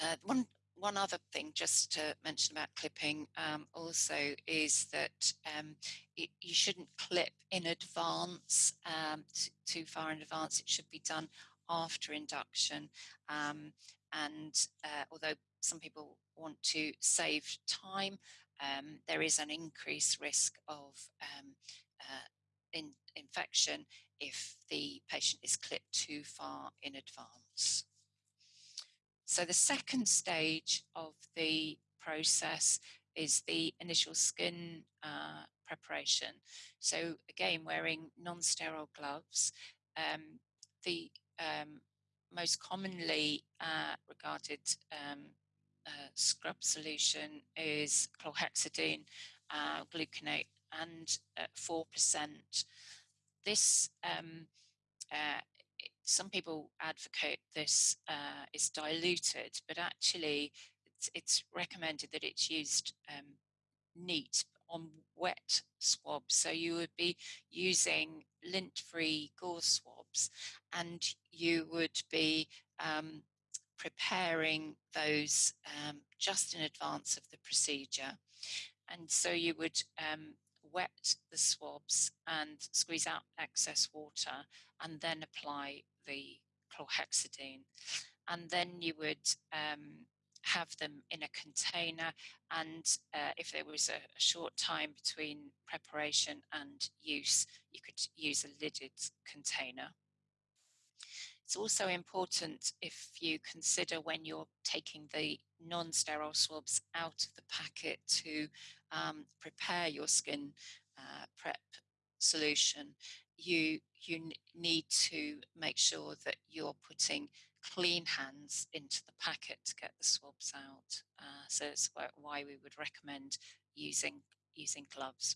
Uh, one one other thing just to mention about clipping um, also is that um, it, you shouldn't clip in advance, um, too far in advance. It should be done after induction. Um, and uh, although some people want to save time, um, there is an increased risk of um, uh, in, infection if the patient is clipped too far in advance. So the second stage of the process is the initial skin uh, preparation. So again, wearing non-sterile gloves. Um, the um, most commonly uh, regarded um, uh, scrub solution is chlorhexidine, uh, gluconate, and 4%. This um, uh, some people advocate this uh, is diluted, but actually it's, it's, recommended that it's used um, neat on wet swabs. So you would be using lint-free gauze swabs and you would be um, preparing those um, just in advance of the procedure. And so you would um, wet the swabs and squeeze out excess water and then apply the chlorhexidine. And then you would um, have them in a container and uh, if there was a, a, short time between preparation and use, you could use a lidded container. It's also important if you consider when you're taking the non-sterile swabs out of the packet to um, prepare your skin uh, prep solution, you you need to make sure that you're putting clean hands into the packet to get the swabs out. Uh, so it's why we would recommend using, using gloves.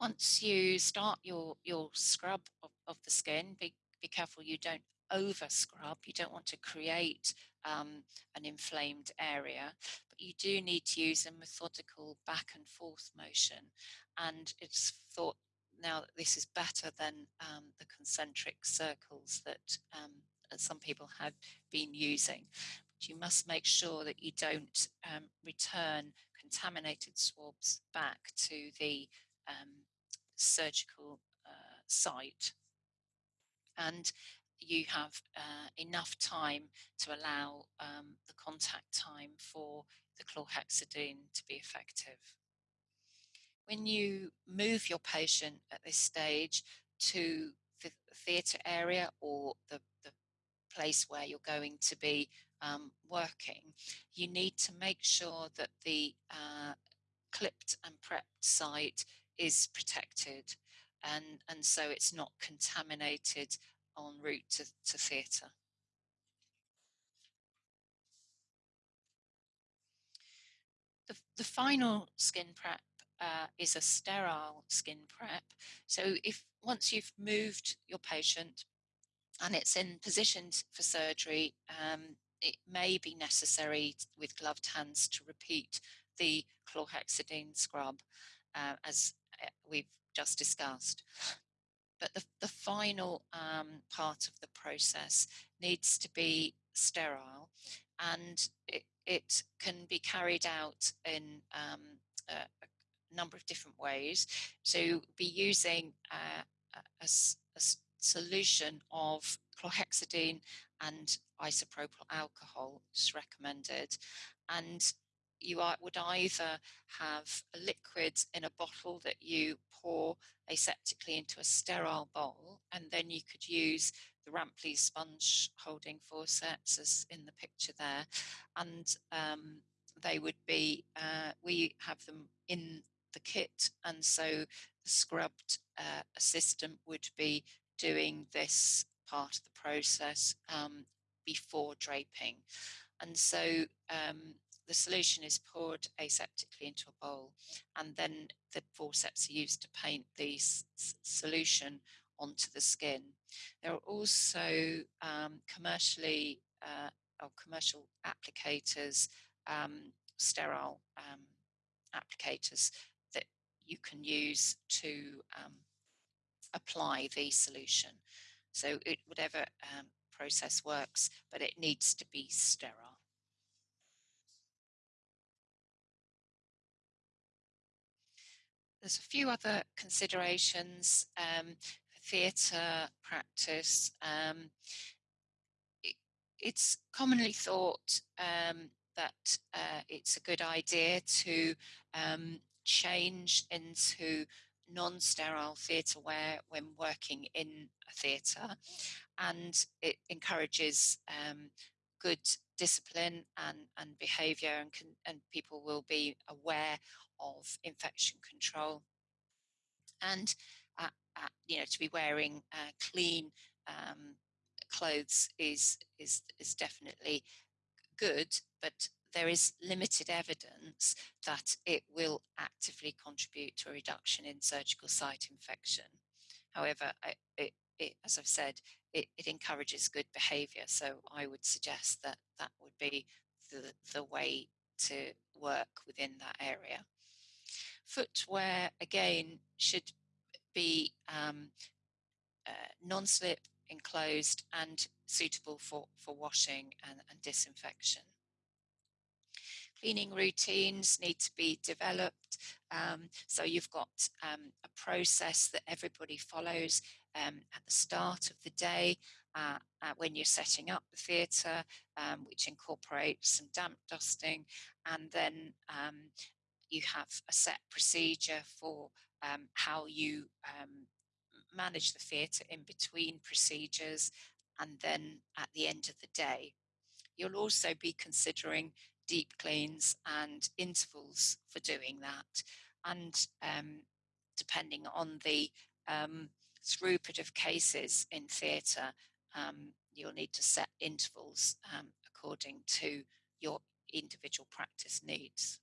Once you start your, your scrub of, of the skin, be, be careful you don't over scrub. You don't want to create um, an inflamed area, but you do need to use a methodical back and forth motion. And it's thought now that this is better than um, the concentric circles that um, some people have been using. But you must make sure that you don't um, return contaminated swabs back to the um, surgical uh, site. And you have uh, enough time to allow um, the contact time for the chlorhexidine to be effective. When you move your patient at this stage to the theatre area or the, the place where you're going to be um, working, you need to make sure that the uh, clipped and prepped site is protected and, and so it's not contaminated en route to, to theatre. The, the final skin prep uh, is a sterile skin prep. So if once you've moved your patient and it's in positioned for surgery, um, it may be necessary with gloved hands to repeat the chlorhexidine scrub uh, as uh, we've just discussed but the, the final um, part of the process needs to be sterile and it, it can be carried out in um, a, a, number of different ways. So be using uh, a, a, solution of chlorhexidine and isopropyl alcohol is recommended and you would either have a liquid in a bottle that you pour aseptically into a sterile bowl, and then you could use the Rampley sponge holding forceps as in the picture there, and um, they would be, uh, we have them in the kit, and so the scrubbed uh, assistant would be doing this part of the process um, before draping. And so um, the solution is poured aseptically into a bowl and then the forceps are used to paint the solution onto the skin. There are also um, commercially uh, or commercial applicators, um, sterile um, applicators that you can use to um, apply the solution. So it, whatever um, process works, but it needs to be sterile. There's a few other considerations um, theatre practice. Um, it, it's commonly thought um, that uh, it's a good idea to um, change into non-sterile theatre wear when working in a theatre and it encourages um, good discipline and, and behaviour and, and people will be aware of infection control and uh, uh, you know to be wearing uh, clean um, clothes is is is definitely good but there is limited evidence that it will actively contribute to a reduction in surgical site infection. However, it, it, as I've said, it, it, encourages good behaviour. So I would suggest that that would be the, the way to work within that area. Footwear, again, should be um, uh, non-slip, enclosed and suitable for, for washing and, and disinfection. Cleaning routines need to be developed. Um, so you've got um, a process that everybody follows um, at the start of the day uh, uh, when you're setting up the theatre, um, which incorporates some damp dusting, and then um, you have a set procedure for um, how you um, manage the theatre in between procedures and then at the end of the day. You'll also be considering deep cleans and intervals for doing that. And um, depending on the um, throughput of cases in theatre, um, you'll need to set intervals um, according to your individual practice needs.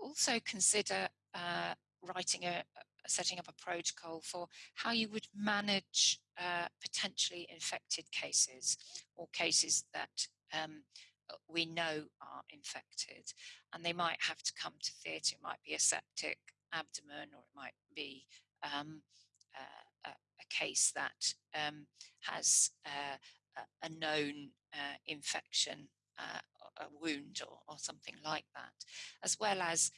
Also consider uh, writing a, setting up a protocol for how you would manage uh, potentially infected cases or cases that um, we know are infected and they might have to come to theatre. It might be a septic abdomen or it might be um, uh, a, a, case that um, has uh, a, a, known uh, infection, uh, a wound or, or, something like that, as well as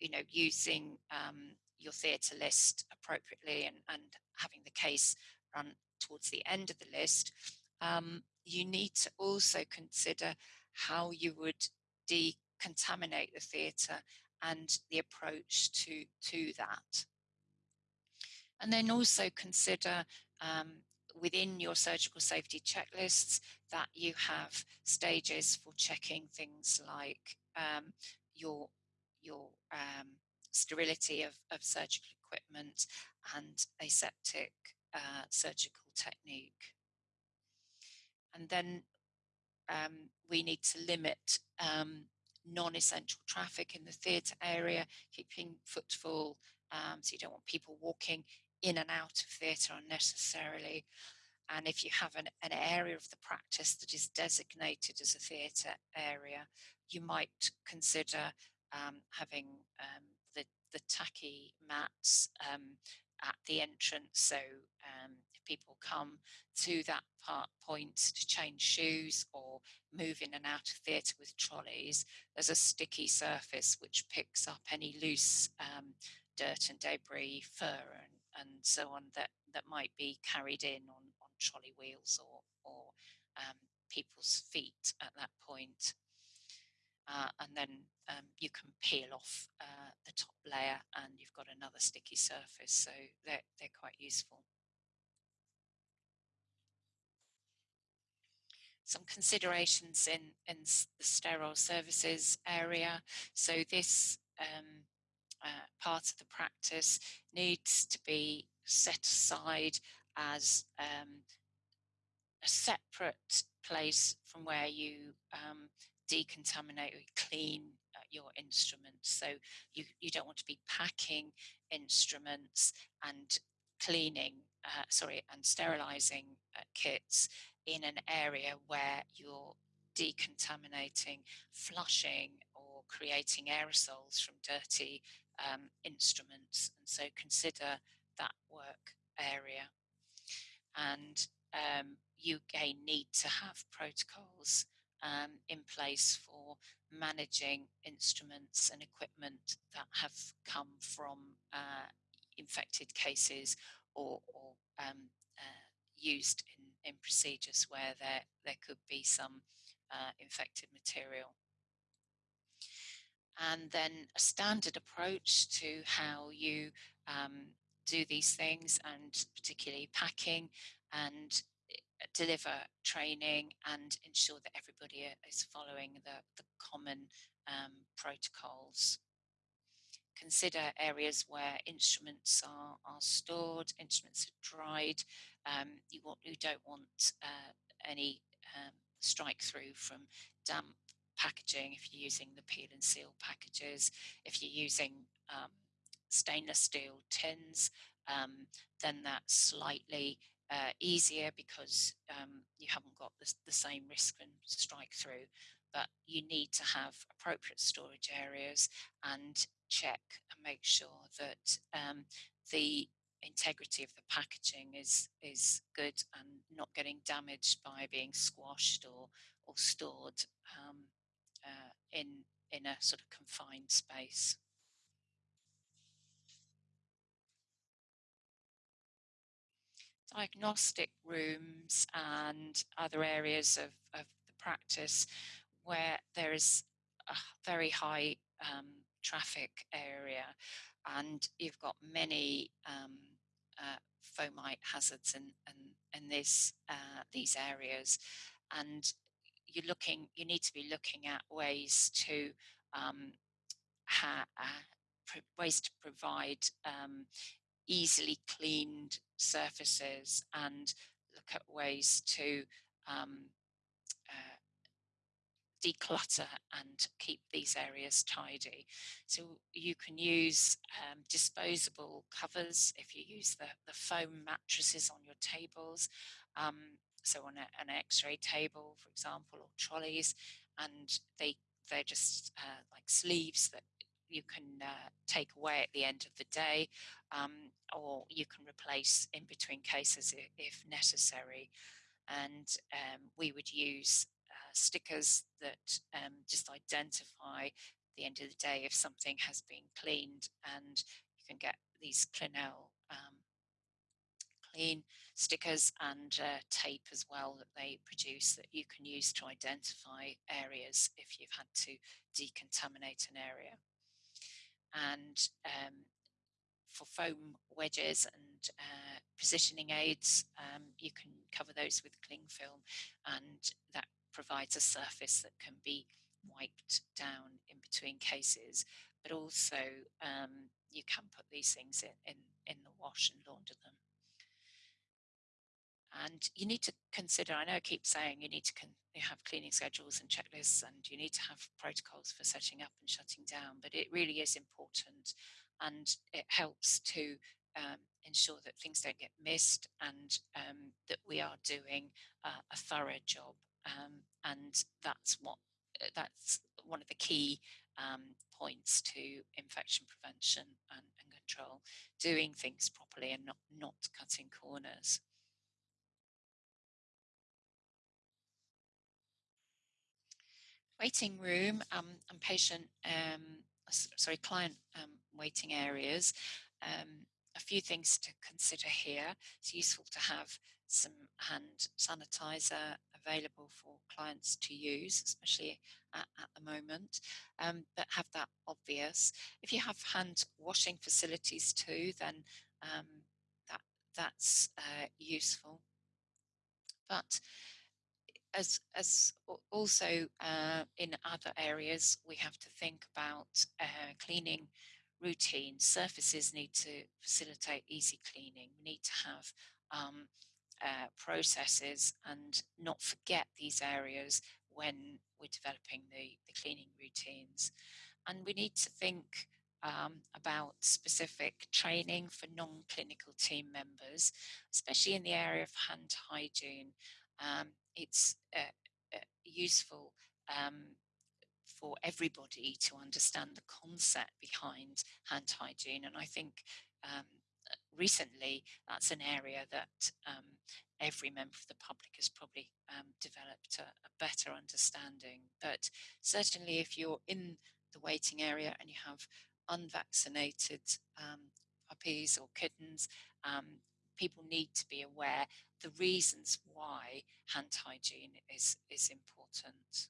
you know using um, your theatre list appropriately and, and having the case run towards the end of the list. Um, you need to also consider how you would decontaminate the theatre and the approach to, to that. And then also consider um, within your surgical safety checklists that you have stages for checking things like um, your, your um, sterility of, of surgical equipment and aseptic uh, surgical technique. And then um, we need to limit um, non-essential traffic in the theatre area, keeping footfall, um, so you don't want people walking in and out of theatre unnecessarily. And if you have an, an area of the practice that is designated as a theatre area, you might consider um, having um, the, the tacky mats um, at the entrance. So um, if people come to that part point to change shoes or move in and out of theatre with trolleys, there's a sticky surface which picks up any loose um, dirt and debris, fur and, and so on that, that might be carried in on, on trolley wheels or, or um, people's feet at that point. Uh, and then um, you can peel off uh, the top layer and you've got another sticky surface. So they're, they're quite useful. Some considerations in, in the sterile services area. So this um, uh, part of the practice needs to be set aside as um, a separate place from where you um, decontaminate or clean uh, your instruments. So you, you don't want to be packing instruments and cleaning, uh, sorry, and sterilizing uh, kits in an area where you're decontaminating, flushing or creating aerosols from dirty um, instruments. And so consider that work area. And um, you again need to have protocols um, in place for managing instruments and equipment that have come from uh, infected cases or, or um, uh, used in, in procedures where there, there could be some uh, infected material. And then a standard approach to how you um, do these things and particularly packing and deliver training and ensure that everybody is following the, the common um, protocols. Consider areas where instruments are, are stored, instruments are dried. Um, you, want, you don't want uh, any um, strike through from damp packaging if you're using the peel and seal packages. If you're using um, stainless steel tins, um, then that's slightly uh, easier because um, you haven't got the, the same risk and strike through. But you need to have appropriate storage areas and check and make sure that um, the integrity of the packaging is is good and not getting damaged by being squashed or or stored um, in in a sort of confined space. diagnostic rooms and other areas of, of the practice where there is a very high um, traffic area and you've got many um, uh, fomite hazards in, in, in this, uh, these areas and you're looking you need to be looking at ways to um, ha, uh, ways to provide um, easily cleaned surfaces and look at ways to um, uh, declutter and keep these areas tidy. So you can use um, disposable covers if you use the, the foam mattresses on your tables. Um, so on a, an x-ray table, for example, or trolleys, and they they're just uh, like sleeves that you can uh, take away at the end of the day, um, or you can replace in between cases if, necessary. And um, we would use uh, stickers that um, just identify the end of the day if something has been cleaned, and you can get these Clinell um, clean stickers and uh, tape as well that they produce that you can use to identify areas if you've had to decontaminate an area and um, for foam wedges and uh, positioning aids, um, you can cover those with cling film, and that provides a surface that can be wiped down in between cases. But also, um, you can put these things in, in, in the wash and launder them. And you need to consider, I know I keep saying you need to have cleaning schedules and checklists and you need to have protocols for setting up and shutting down, but it really is important and it helps to um, ensure that things don't get missed and um, that we are doing uh, a thorough job. Um, and that's what uh, that's one of the key um, points to infection prevention and, and control, doing things properly and not, not cutting corners. Waiting room um, and patient, um, sorry, client um, waiting areas. Um, a few things to consider here. It's useful to have some hand sanitizer available for clients to use, especially at, at the moment, um, but have that obvious. If you have hand washing facilities too, then um, that that's uh, useful. But as as also uh, in other areas, we have to think about uh, cleaning routines. Surfaces need to facilitate easy cleaning. We need to have um, uh, processes and not forget these areas when we're developing the, the cleaning routines. And we need to think um, about specific training for non-clinical team members, especially in the area of hand hygiene um, it's uh, uh, useful um, for everybody to understand the concept behind hand hygiene. And I think um, recently that's an area that um, every member of the public has probably um, developed a, a, better understanding. But certainly if you're in the waiting area and you have unvaccinated um, puppies or kittens, um, people need to be aware the reasons why hand hygiene is, is important.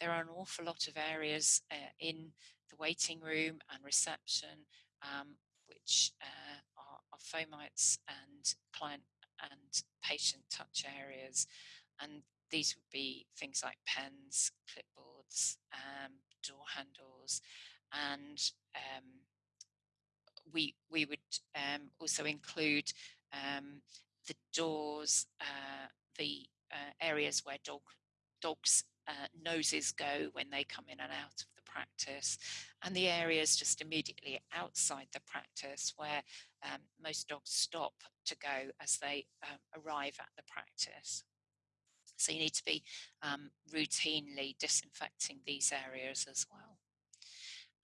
There are an awful lot of areas uh, in the waiting room and reception um, which uh, are, are fomites and client and patient touch areas. And these would be things like pens, clipboards, um, door handles, and um, we we would um, also include um, the doors, uh, the uh, areas where dog dogs uh, noses go when they come in and out of the practice, and the areas just immediately outside the practice where um, most dogs stop to go as they um, arrive at the practice. So you need to be um, routinely disinfecting these areas as well.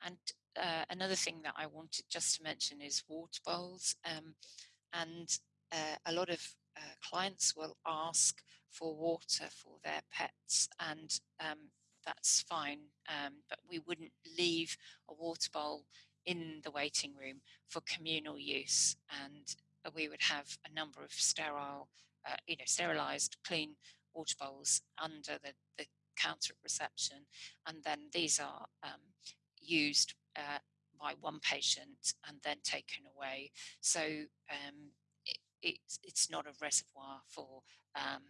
And uh, another thing that I wanted just to mention is water bowls. Um, and uh, a lot of uh, clients will ask for water for their pets, and um, that's fine. Um, but we wouldn't leave a water bowl in the waiting room for communal use, and we would have a number of sterile, uh, you know, sterilized, clean water bowls under the, the counter at reception, and then these are um, used uh, by one patient and then taken away. So um, it, it's, it's not a reservoir for um,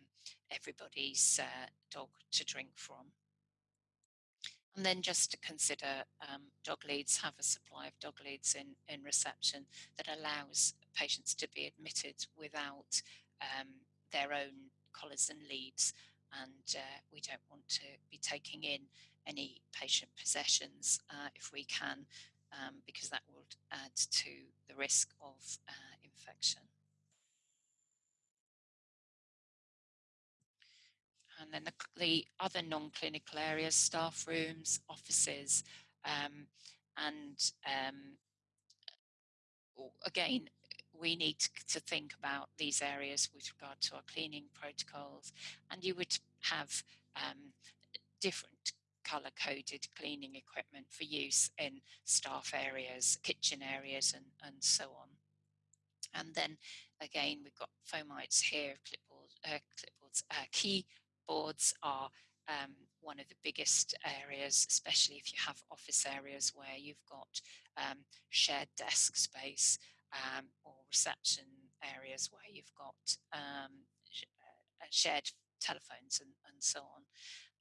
everybody's uh, dog to drink from. And then just to consider um, dog leads, have a supply of dog leads in, in reception that allows patients to be admitted without um, their own collars and leads. And uh, we don't want to be taking in any patient possessions uh, if we can, um, because that would add to the risk of uh, infection. And then the, the other non-clinical areas, staff rooms, offices, um, and um, again, we need to think about these areas with regard to our cleaning protocols. And you would have um, different color coded cleaning equipment for use in staff areas, kitchen areas, and, and so on. And then again, we've got fomites here, uh, clipboards, uh, key boards are um, one of the biggest areas, especially if you have office areas where you've got um, shared desk space um, or reception areas where you've got um, uh, shared telephones and, and so on.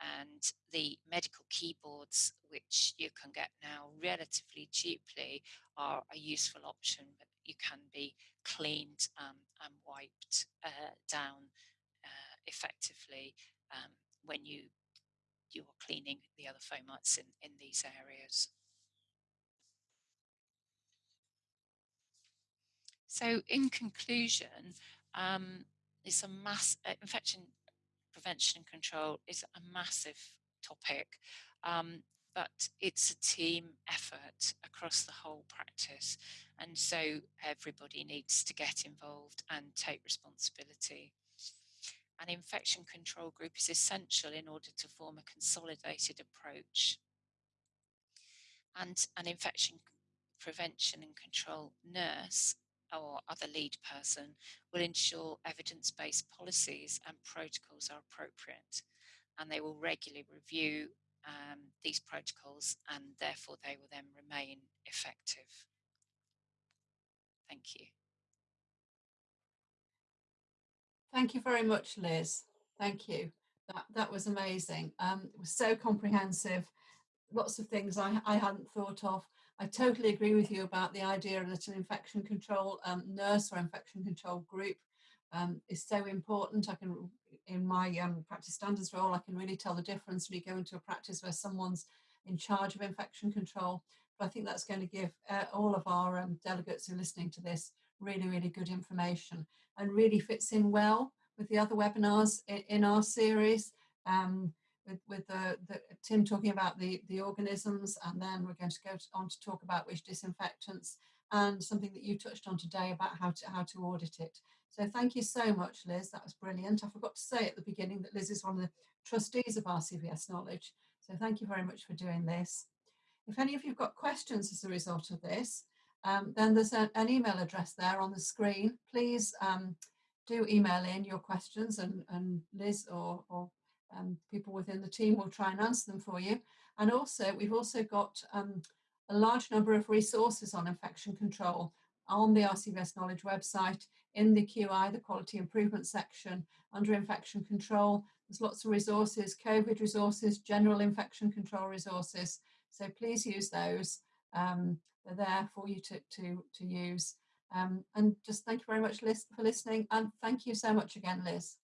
And the medical keyboards, which you can get now relatively cheaply, are a useful option, but you can be cleaned um, and wiped uh, down uh, effectively um, when you you're cleaning the other fomites in, in these areas. So in conclusion, um, it's a mass uh, infection prevention and control is a massive topic, um, but it's a team effort across the whole practice. And so everybody needs to get involved and take responsibility. An infection control group is essential in order to form a consolidated approach. And an infection prevention and control nurse or other lead person will ensure evidence-based policies and protocols are appropriate and they will regularly review um, these protocols and therefore they will then remain effective. Thank you.
Thank you very much, Liz. Thank you. That, that was amazing. Um, it was so comprehensive. Lots of things I, I hadn't thought of. I totally agree with you about the idea that an infection control um, nurse or infection control group um, is so important. I can, in my um, practice standards role, I can really tell the difference when you go into a practice where someone's in charge of infection control. But I think that's going to give uh, all of our um, delegates who are listening to this really, really good information and really fits in well with the other webinars in, in our series. Um, with, the, the, Tim talking about the, the organisms, and then we're going to go on to talk about which disinfectants and something that you touched on today about how to, how to audit it. So thank you so much, Liz. That was brilliant. I forgot to say at the beginning that Liz is one of the trustees of RCVS Knowledge. So thank you very much for doing this. If any of you have got questions as a result of this, um, then there's an email address there on the screen. Please um, do email in your questions and, and Liz or, or um, people within the team will try and answer them for you. And also, we've also got um, a large number of resources on infection control on the RCVS Knowledge website, in the QI, the Quality Improvement section, under infection control. There's lots of resources, COVID resources, general infection control resources. So please use those. Um, they're there for you to, to, to use. Um, and just thank you very much, Liz, for listening. And thank you so much again, Liz.